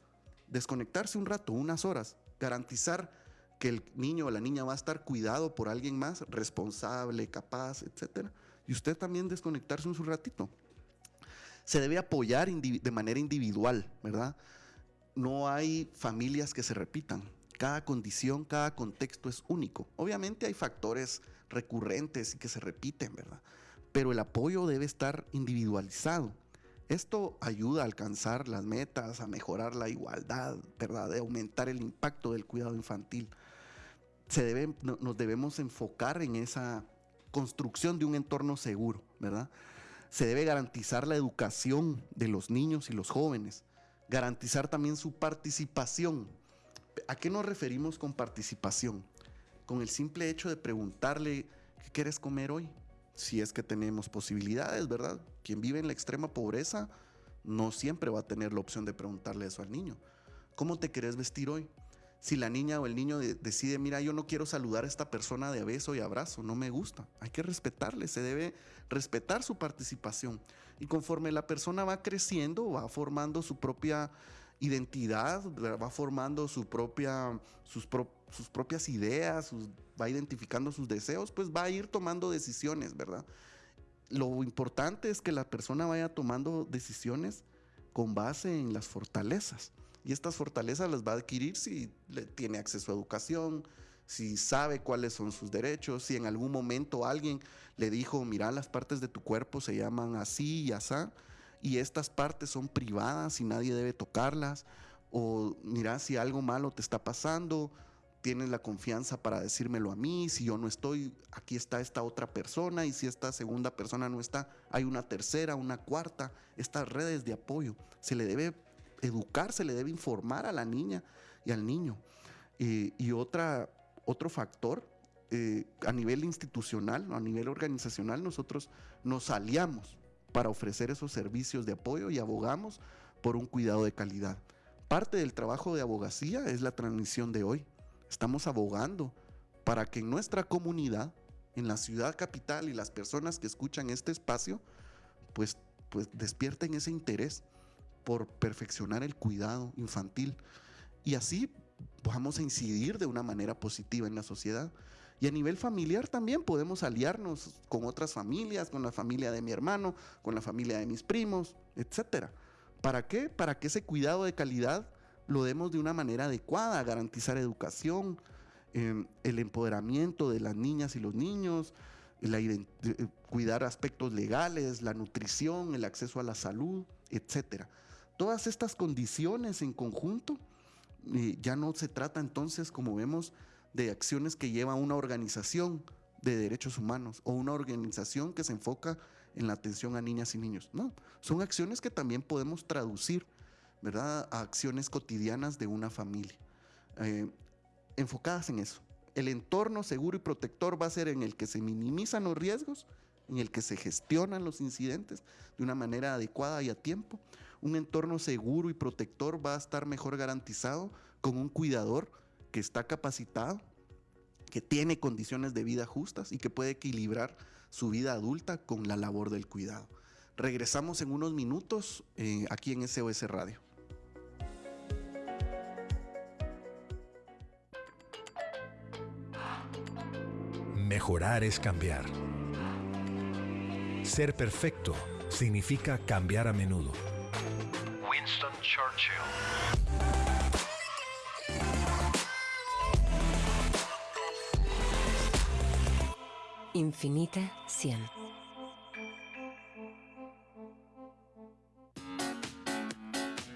S7: Desconectarse un rato, unas horas, garantizar que el niño o la niña va a estar cuidado por alguien más, responsable, capaz, etc. Y usted también desconectarse un su ratito. Se debe apoyar de manera individual, ¿verdad? No hay familias que se repitan. Cada condición, cada contexto es único. Obviamente hay factores recurrentes y que se repiten, ¿verdad? Pero el apoyo debe estar individualizado. Esto ayuda a alcanzar las metas, a mejorar la igualdad, ¿verdad? De aumentar el impacto del cuidado infantil. Se debe, nos debemos enfocar en esa construcción de un entorno seguro, ¿verdad? Se debe garantizar la educación de los niños y los jóvenes, garantizar también su participación. ¿A qué nos referimos con participación? Con el simple hecho de preguntarle, ¿qué quieres comer hoy? Si es que tenemos posibilidades, ¿verdad? Quien vive en la extrema pobreza no siempre va a tener la opción de preguntarle eso al niño. ¿Cómo te querés vestir hoy? Si la niña o el niño decide, mira, yo no quiero saludar a esta persona de beso y abrazo, no me gusta. Hay que respetarle, se debe respetar su participación. Y conforme la persona va creciendo, va formando su propia identidad, va formando su propia, sus, sus propias ideas, va identificando sus deseos, pues va a ir tomando decisiones, ¿verdad? Lo importante es que la persona vaya tomando decisiones con base en las fortalezas. Y estas fortalezas las va a adquirir si tiene acceso a educación, si sabe cuáles son sus derechos, si en algún momento alguien le dijo, mira, las partes de tu cuerpo se llaman así y así, y estas partes son privadas y nadie debe tocarlas, o mira, si algo malo te está pasando, tienes la confianza para decírmelo a mí, si yo no estoy, aquí está esta otra persona y si esta segunda persona no está, hay una tercera, una cuarta, estas redes de apoyo. Se le debe educar, se le debe informar a la niña y al niño. y otra, otro factor, eh, a nivel institucional, a nivel organizacional, nosotros nos aliamos para ofrecer esos servicios de apoyo y abogamos por un cuidado de calidad. Parte del trabajo de abogacía es la transmisión de hoy estamos abogando para que en nuestra comunidad, en la ciudad capital y las personas que escuchan este espacio, pues, pues despierten ese interés por perfeccionar el cuidado infantil y así vamos a incidir de una manera positiva en la sociedad. Y a nivel familiar también podemos aliarnos con otras familias, con la familia de mi hermano, con la familia de mis primos, etc. ¿Para qué? Para que ese cuidado de calidad lo demos de una manera adecuada, garantizar educación, em, el empoderamiento de las niñas y los niños, eh, cuidar aspectos legales, la nutrición, el acceso a la salud, etc. Todas estas condiciones en conjunto eh, ya no se trata entonces, como vemos, de acciones que lleva una organización de derechos humanos o una organización que se enfoca en la atención a niñas y niños. No, son acciones que también podemos traducir, ¿verdad?, a acciones cotidianas de una familia, eh, enfocadas en eso. El entorno seguro y protector va a ser en el que se minimizan los riesgos, en el que se gestionan los incidentes de una manera adecuada y a tiempo. Un entorno seguro y protector va a estar mejor garantizado con un cuidador que está capacitado, que tiene condiciones de vida justas y que puede equilibrar su vida adulta con la labor del cuidado. Regresamos en unos minutos eh, aquí en SOS Radio.
S11: Mejorar es cambiar. Ser perfecto significa cambiar a menudo. Winston Churchill.
S1: Infinita 100.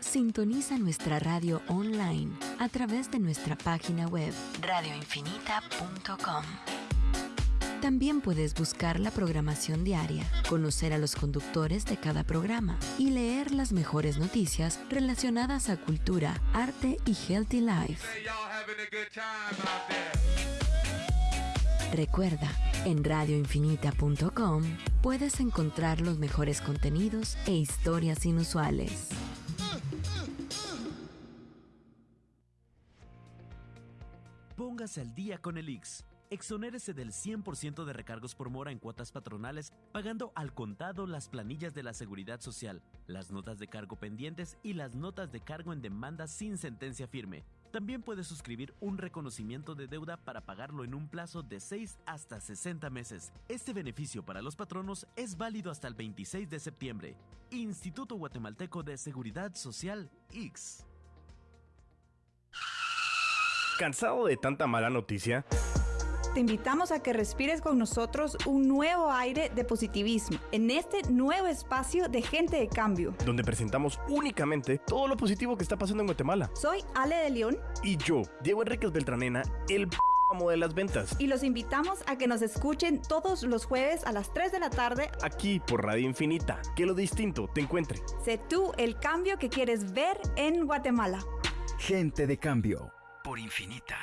S1: Sintoniza nuestra radio online a través de nuestra página web radioinfinita.com. También puedes buscar la programación diaria, conocer a los conductores de cada programa y leer las mejores noticias relacionadas a cultura, arte y healthy life. Recuerda, en radioinfinita.com puedes encontrar los mejores contenidos e historias inusuales.
S15: Póngase al día con el Ix. Exonérese del 100% de recargos por mora en cuotas patronales, pagando al contado las planillas de la Seguridad Social, las notas de cargo pendientes y las notas de cargo en demanda sin sentencia firme. También puede suscribir un reconocimiento de deuda para pagarlo en un plazo de 6 hasta 60 meses. Este beneficio para los patronos es válido hasta el 26 de septiembre. Instituto Guatemalteco de Seguridad Social, X.
S16: ¿Cansado de tanta mala noticia?
S17: Te invitamos a que respires con nosotros un nuevo aire de positivismo en este nuevo espacio de Gente de Cambio,
S16: donde presentamos únicamente todo lo positivo que está pasando en Guatemala.
S17: Soy Ale de León.
S16: Y yo, Diego Enríquez Beltranena, el amo de las ventas.
S17: Y los invitamos a que nos escuchen todos los jueves a las 3 de la tarde.
S16: Aquí por Radio Infinita. Que lo distinto te encuentre.
S17: Sé tú el cambio que quieres ver en Guatemala.
S6: Gente de Cambio.
S15: Por Infinita.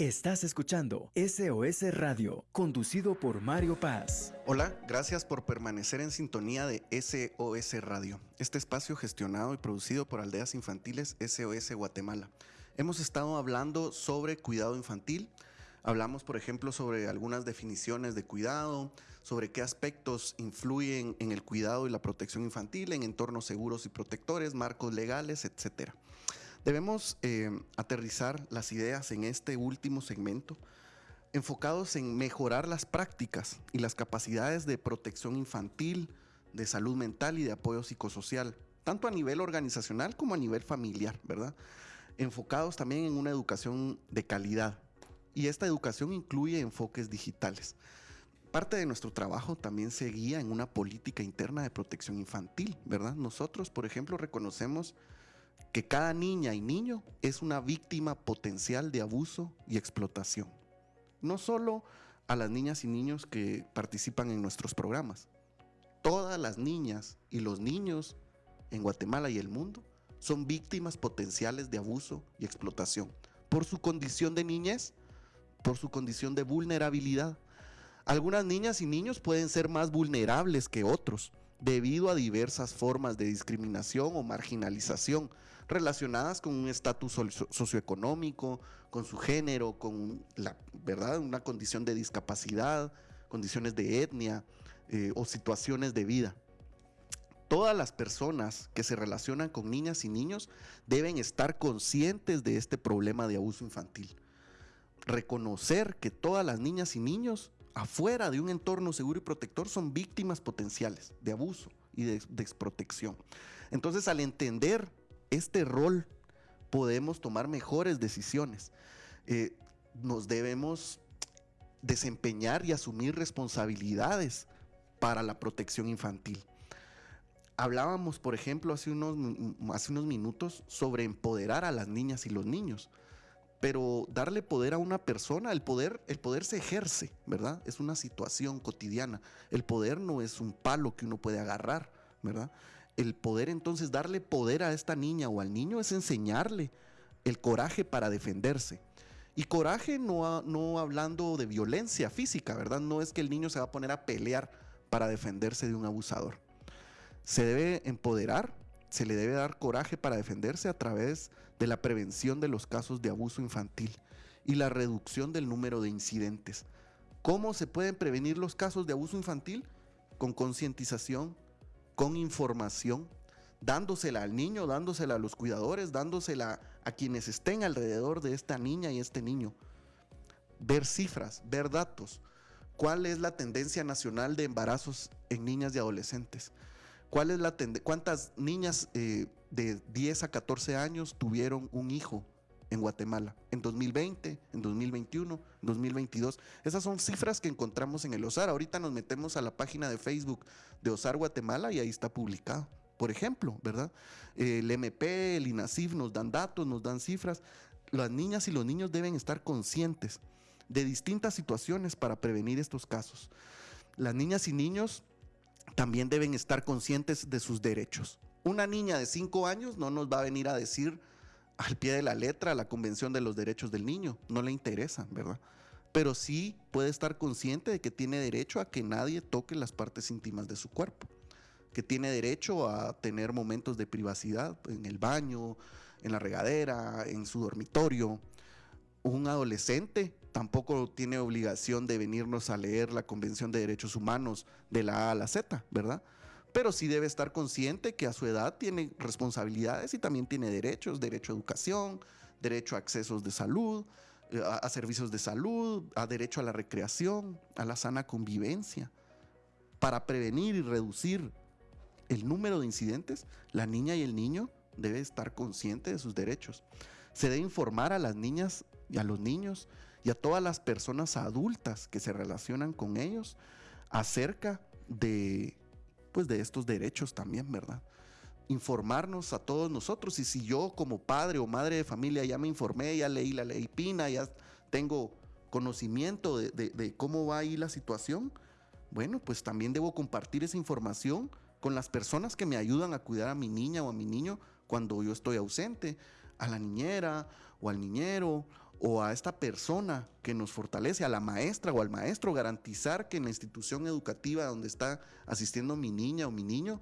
S6: Estás escuchando SOS Radio, conducido por Mario Paz.
S7: Hola, gracias por permanecer en sintonía de SOS Radio, este espacio gestionado y producido por Aldeas Infantiles SOS Guatemala. Hemos estado hablando sobre cuidado infantil, hablamos por ejemplo sobre algunas definiciones de cuidado, sobre qué aspectos influyen en el cuidado y la protección infantil, en entornos seguros y protectores, marcos legales, etcétera. Debemos eh, aterrizar las ideas en este último segmento enfocados en mejorar las prácticas y las capacidades de protección infantil, de salud mental y de apoyo psicosocial, tanto a nivel organizacional como a nivel familiar, ¿verdad? Enfocados también en una educación de calidad. Y esta educación incluye enfoques digitales. Parte de nuestro trabajo también se guía en una política interna de protección infantil, ¿verdad? Nosotros, por ejemplo, reconocemos que cada niña y niño es una víctima potencial de abuso y explotación. No solo a las niñas y niños que participan en nuestros programas. Todas las niñas y los niños en Guatemala y el mundo son víctimas potenciales de abuso y explotación por su condición de niñez, por su condición de vulnerabilidad. Algunas niñas y niños pueden ser más vulnerables que otros debido a diversas formas de discriminación o marginalización relacionadas con un estatus socioeconómico, con su género, con la verdad, una condición de discapacidad, condiciones de etnia eh, o situaciones de vida. Todas las personas que se relacionan con niñas y niños deben estar conscientes de este problema de abuso infantil. Reconocer que todas las niñas y niños afuera de un entorno seguro y protector son víctimas potenciales de abuso y de desprotección. Entonces, al entender este rol, podemos tomar mejores decisiones. Eh, nos debemos desempeñar y asumir responsabilidades para la protección infantil. Hablábamos, por ejemplo, hace unos, hace unos minutos sobre empoderar a las niñas y los niños, pero darle poder a una persona, el poder, el poder se ejerce, ¿verdad? Es una situación cotidiana. El poder no es un palo que uno puede agarrar, ¿verdad? El poder entonces darle poder a esta niña o al niño es enseñarle el coraje para defenderse. Y coraje no, no hablando de violencia física, ¿verdad? No es que el niño se va a poner a pelear para defenderse de un abusador se debe empoderar, se le debe dar coraje para defenderse a través de la prevención de los casos de abuso infantil y la reducción del número de incidentes. ¿Cómo se pueden prevenir los casos de abuso infantil? Con concientización, con información, dándosela al niño, dándosela a los cuidadores, dándosela a quienes estén alrededor de esta niña y este niño. Ver cifras, ver datos. ¿Cuál es la tendencia nacional de embarazos en niñas y adolescentes? ¿Cuál es la ¿Cuántas niñas eh, de 10 a 14 años tuvieron un hijo en Guatemala? En 2020, en 2021, en 2022. Esas son cifras que encontramos en el OSAR. Ahorita nos metemos a la página de Facebook de OSAR Guatemala y ahí está publicado. Por ejemplo, ¿verdad? El MP, el INASIF nos dan datos, nos dan cifras. Las niñas y los niños deben estar conscientes de distintas situaciones para prevenir estos casos. Las niñas y niños también deben estar conscientes de sus derechos. Una niña de 5 años no nos va a venir a decir al pie de la letra la Convención de los Derechos del Niño, no le interesa, ¿verdad? Pero sí puede estar consciente de que tiene derecho a que nadie toque las partes íntimas de su cuerpo, que tiene derecho a tener momentos de privacidad en el baño, en la regadera, en su dormitorio. Un adolescente tampoco tiene obligación de venirnos a leer la Convención de Derechos Humanos de la A a la Z, ¿verdad? Pero sí debe estar consciente que a su edad tiene responsabilidades y también tiene derechos, derecho a educación, derecho a accesos de salud, eh, a, servicios de salud, a derecho a la recreación, a la sana convivencia. Para prevenir y reducir el número de incidentes, la niña y el niño debe estar consciente de sus derechos. Se debe informar a las niñas y a los niños y a todas las personas adultas que se relacionan con ellos acerca de, pues de estos derechos también, ¿verdad? Informarnos a todos nosotros y si yo como padre o madre de familia ya me informé, ya leí la ley Pina, ya tengo conocimiento de, de cómo va ahí la situación, bueno, pues también debo compartir esa información con las personas que me ayudan a cuidar a mi niña o a mi niño cuando yo estoy ausente, a la niñera o al niñero o a esta persona que nos fortalece, a la maestra o al maestro, garantizar que en la institución educativa donde está asistiendo mi niña o mi niño,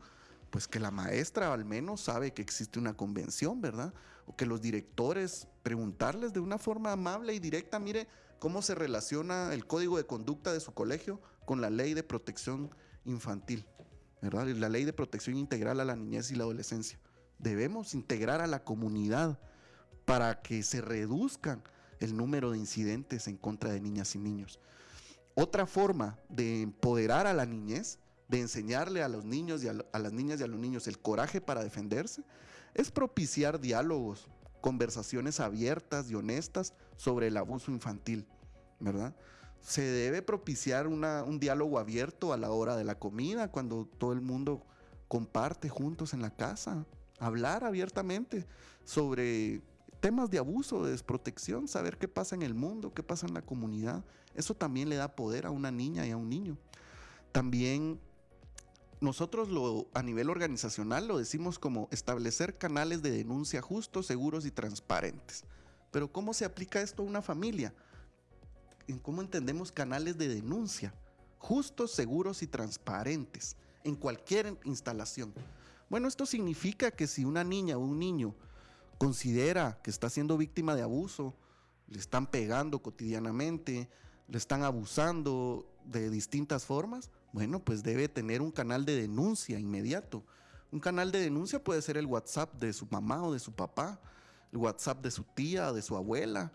S7: pues que la maestra al menos sabe que existe una convención, ¿verdad? O que los directores preguntarles de una forma amable y directa, mire cómo se relaciona el código de conducta de su colegio con la ley de protección infantil, ¿verdad? La ley de protección integral a la niñez y la adolescencia. Debemos integrar a la comunidad para que se reduzcan el número de incidentes en contra de niñas y niños. Otra forma de empoderar a la niñez, de enseñarle a los niños y a, las niñas y a los niños el coraje para defenderse, es propiciar diálogos, conversaciones abiertas y honestas sobre el abuso infantil, ¿verdad? Se debe propiciar un diálogo abierto a la hora de la comida, cuando todo el mundo comparte juntos en la casa, hablar abiertamente sobre temas de abuso, de desprotección, saber qué pasa en el mundo, qué pasa en la comunidad. Eso también le da poder a una niña y a un niño. También nosotros lo, a nivel organizacional lo decimos como establecer canales de denuncia justos, seguros y transparentes. Pero ¿cómo se aplica esto a una familia? ¿Cómo entendemos canales de denuncia? Justos, seguros y transparentes. en cualquier instalación. Bueno, esto significa que si una niña o un niño considera que está siendo víctima de abuso, le están pegando cotidianamente, le están abusando de distintas formas, bueno, pues debe tener un canal de denuncia inmediato. Un canal de denuncia puede ser el WhatsApp de su mamá o de su papá, el WhatsApp de su tía de su abuela.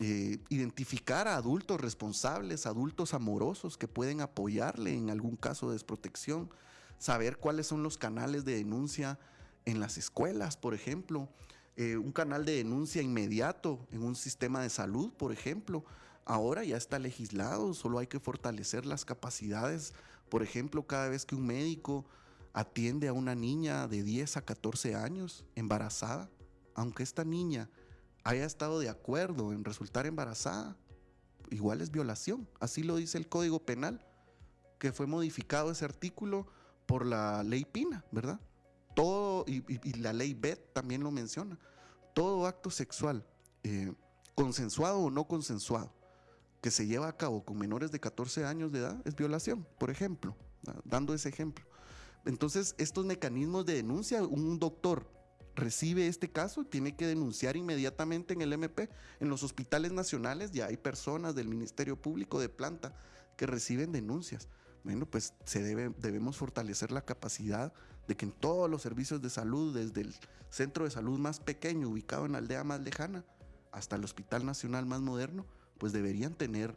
S7: Eh, identificar a adultos responsables, adultos amorosos que pueden apoyarle en algún caso de desprotección, saber cuáles son los canales de denuncia en las escuelas, por ejemplo, eh, un canal de denuncia inmediato en un sistema de salud, por ejemplo. Ahora ya está legislado, solo hay que fortalecer las capacidades. Por ejemplo, cada vez que un médico atiende a una niña de 10 a 14 años embarazada, aunque esta niña haya estado de acuerdo en resultar embarazada, igual es violación. Así lo dice el Código Penal, que fue modificado ese artículo por la ley Pina, ¿verdad? Todo, y, la ley BET también lo menciona, todo acto sexual, eh, consensuado o no consensuado, que se lleva a cabo con menores de 14 años de edad, es violación, por ejemplo, dando ese ejemplo. Entonces, estos mecanismos de denuncia, un doctor recibe este caso, tiene que denunciar inmediatamente en el MP. En los hospitales nacionales ya hay personas del Ministerio Público de planta que reciben denuncias. Bueno, pues se debe, debemos fortalecer la capacidad de que en todos los servicios de salud, desde el centro de salud más pequeño, ubicado en la aldea más lejana, hasta el hospital nacional más moderno, pues deberían tener,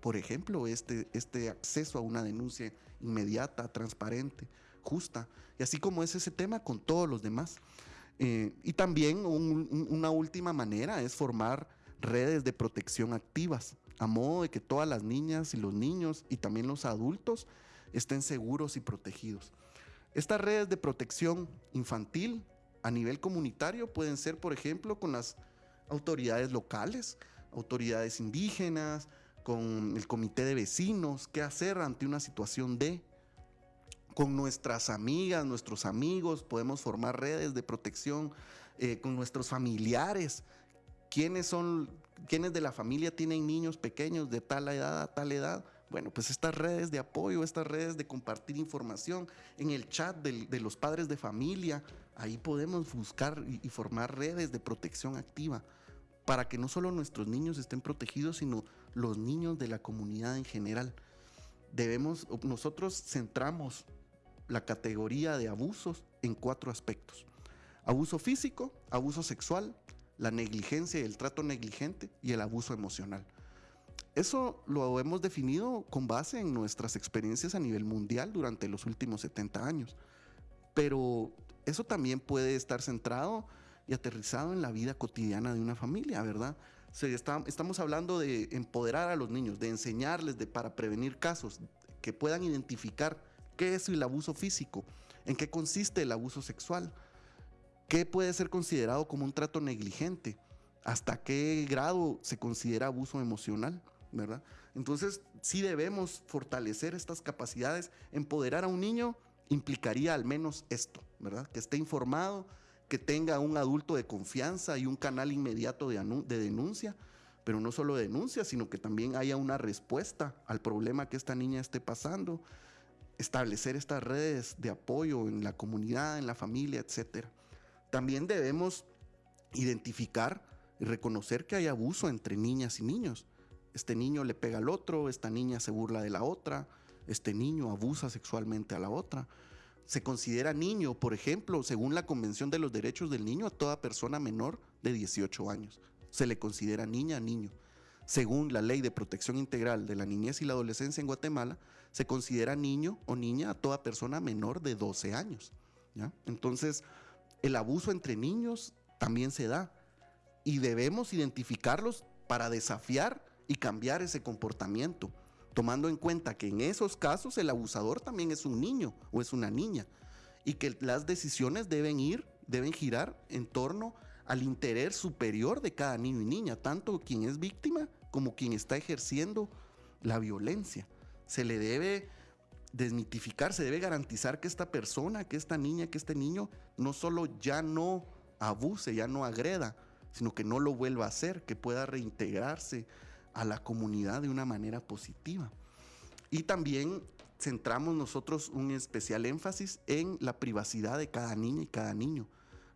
S7: por ejemplo, este, este acceso a una denuncia inmediata, transparente, justa. Y así como es ese tema con todos los demás. Eh, y también una última manera es formar redes de protección activas, a modo de que todas las niñas y los niños y también los adultos estén seguros y protegidos. Estas redes de protección infantil a nivel comunitario pueden ser, por ejemplo, con las autoridades locales, autoridades indígenas, con el comité de vecinos, qué hacer ante una situación de con nuestras amigas, nuestros amigos, podemos formar redes de protección eh, con nuestros familiares. ¿Quiénes son, quiénes de la familia tienen niños pequeños de tal edad a tal edad? Bueno, pues estas redes de apoyo, estas redes de compartir información en el chat de, los padres de familia, ahí podemos buscar y, y formar redes de protección activa para que no solo nuestros niños estén protegidos, sino los niños de la comunidad en general. Debemos, nosotros centramos la categoría de abusos en cuatro aspectos. Abuso físico, abuso sexual, la negligencia y el trato negligente y el abuso emocional. Eso lo hemos definido con base en nuestras experiencias a nivel mundial durante los últimos 70 años. Pero eso también puede estar centrado y aterrizado en la vida cotidiana de una familia, ¿verdad? estamos hablando de empoderar a los niños, de enseñarles de, para prevenir casos, que puedan identificar ¿Qué es el abuso físico? ¿En qué consiste el abuso sexual? ¿Qué puede ser considerado como un trato negligente? ¿Hasta qué grado se considera abuso emocional? ¿Verdad? Entonces, sí debemos fortalecer estas capacidades. Empoderar a un niño implicaría al menos esto, ¿verdad? Que esté informado, que tenga un adulto de confianza y un canal inmediato de, de denuncia, pero no solo denuncia, sino que también haya una respuesta al problema que esta niña esté pasando establecer estas redes de apoyo en la comunidad, en la familia, etc. También debemos identificar y reconocer que hay abuso entre niñas y niños. Este niño le pega al otro, esta niña se burla de la otra, este niño abusa sexualmente a la otra. Se considera niño, por ejemplo, según la Convención de los Derechos del Niño, a toda persona menor de 18 años. Se le considera niña, niño. Según la Ley de Protección Integral de la Niñez y la Adolescencia en Guatemala, se considera niño o niña a toda persona menor de 12 años. Entonces, el abuso entre niños también se da y debemos identificarlos para desafiar y cambiar ese comportamiento, tomando en cuenta que en esos casos el abusador también es un niño o es una niña y que las decisiones deben ir, deben girar en torno al interés superior de cada niño y niña, tanto quien es víctima como quien está ejerciendo la violencia. Se le debe desmitificar, se debe garantizar que esta persona, que esta niña, que este niño no solo ya no abuse, ya no agreda, sino que no lo vuelva a hacer, que pueda reintegrarse a la comunidad de una manera positiva. Y también centramos nosotros un especial énfasis en la privacidad de cada niña y cada niño.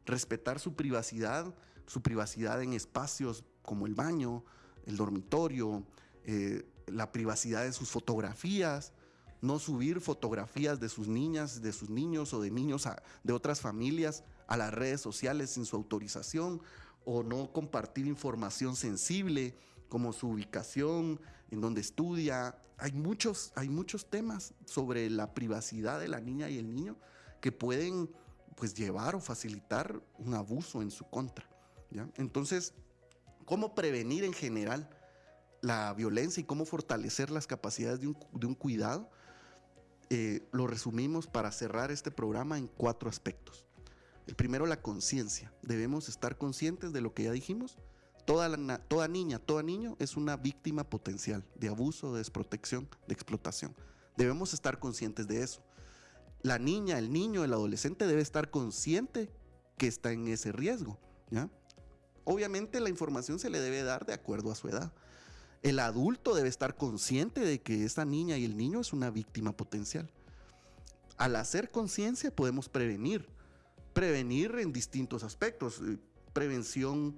S7: Respetar su privacidad, su privacidad en espacios como el baño, el dormitorio, eh, la privacidad de sus fotografías, no subir fotografías de sus niñas, de sus niños o de niños de otras familias a las redes sociales sin su autorización o no compartir información sensible como su ubicación, en donde estudia. Hay muchos, hay muchos temas sobre la privacidad de la niña y el niño que pueden pues llevar o facilitar un abuso en su contra. ¿ya? Entonces, ¿cómo prevenir en general la violencia y cómo fortalecer las capacidades de un, de un cuidado? Eh, lo resumimos para cerrar este programa en cuatro aspectos. El primero, la conciencia. Debemos estar conscientes de lo que ya dijimos. Toda, toda niña, todo niño es una víctima potencial de abuso, de desprotección, de explotación. Debemos estar conscientes de eso. La niña, el niño, el adolescente debe estar consciente que está en ese riesgo. Obviamente la información se le debe dar de acuerdo a su edad. El adulto debe estar consciente de que esa niña y el niño es una víctima potencial. Al hacer conciencia podemos prevenir prevenir en distintos aspectos. Eh, prevención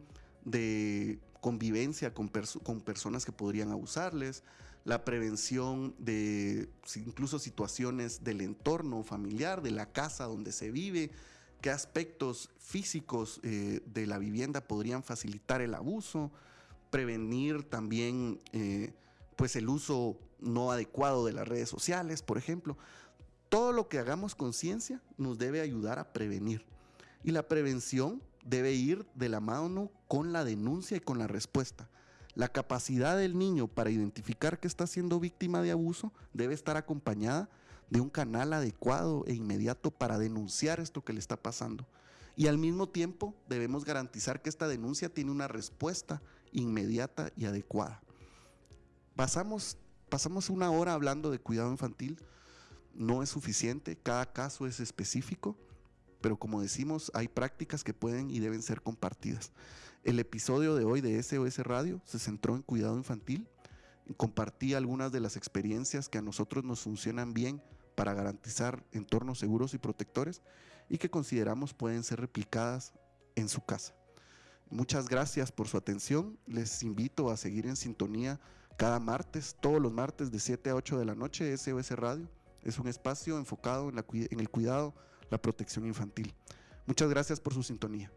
S7: de convivencia con, personas que podrían abusarles, la prevención de incluso situaciones del entorno familiar, de la casa donde se vive, qué aspectos físicos eh, de la vivienda podrían facilitar el abuso, prevenir también eh, pues el uso no adecuado de las redes sociales, por ejemplo. Todo lo que hagamos conciencia nos debe ayudar a prevenir. Y la prevención debe ir de la mano con la denuncia y con la respuesta. La capacidad del niño para identificar que está siendo víctima de abuso debe estar acompañada de un canal adecuado e inmediato para denunciar esto que le está pasando. Y al mismo tiempo debemos garantizar que esta denuncia tiene una respuesta inmediata y adecuada. Pasamos, pasamos una hora hablando de cuidado infantil no es suficiente, cada caso es específico, pero como decimos, hay prácticas que pueden y deben ser compartidas. El episodio de hoy de SOS Radio se centró en cuidado infantil, compartí algunas de las experiencias que a nosotros nos funcionan bien para garantizar entornos seguros y protectores y que consideramos pueden ser replicadas en su casa. Muchas gracias por su atención. Les invito a seguir en sintonía cada martes, todos los martes de 7 a 8 de la noche, SOS Radio. Es un espacio enfocado en, en el cuidado, la protección infantil. Muchas gracias por su sintonía.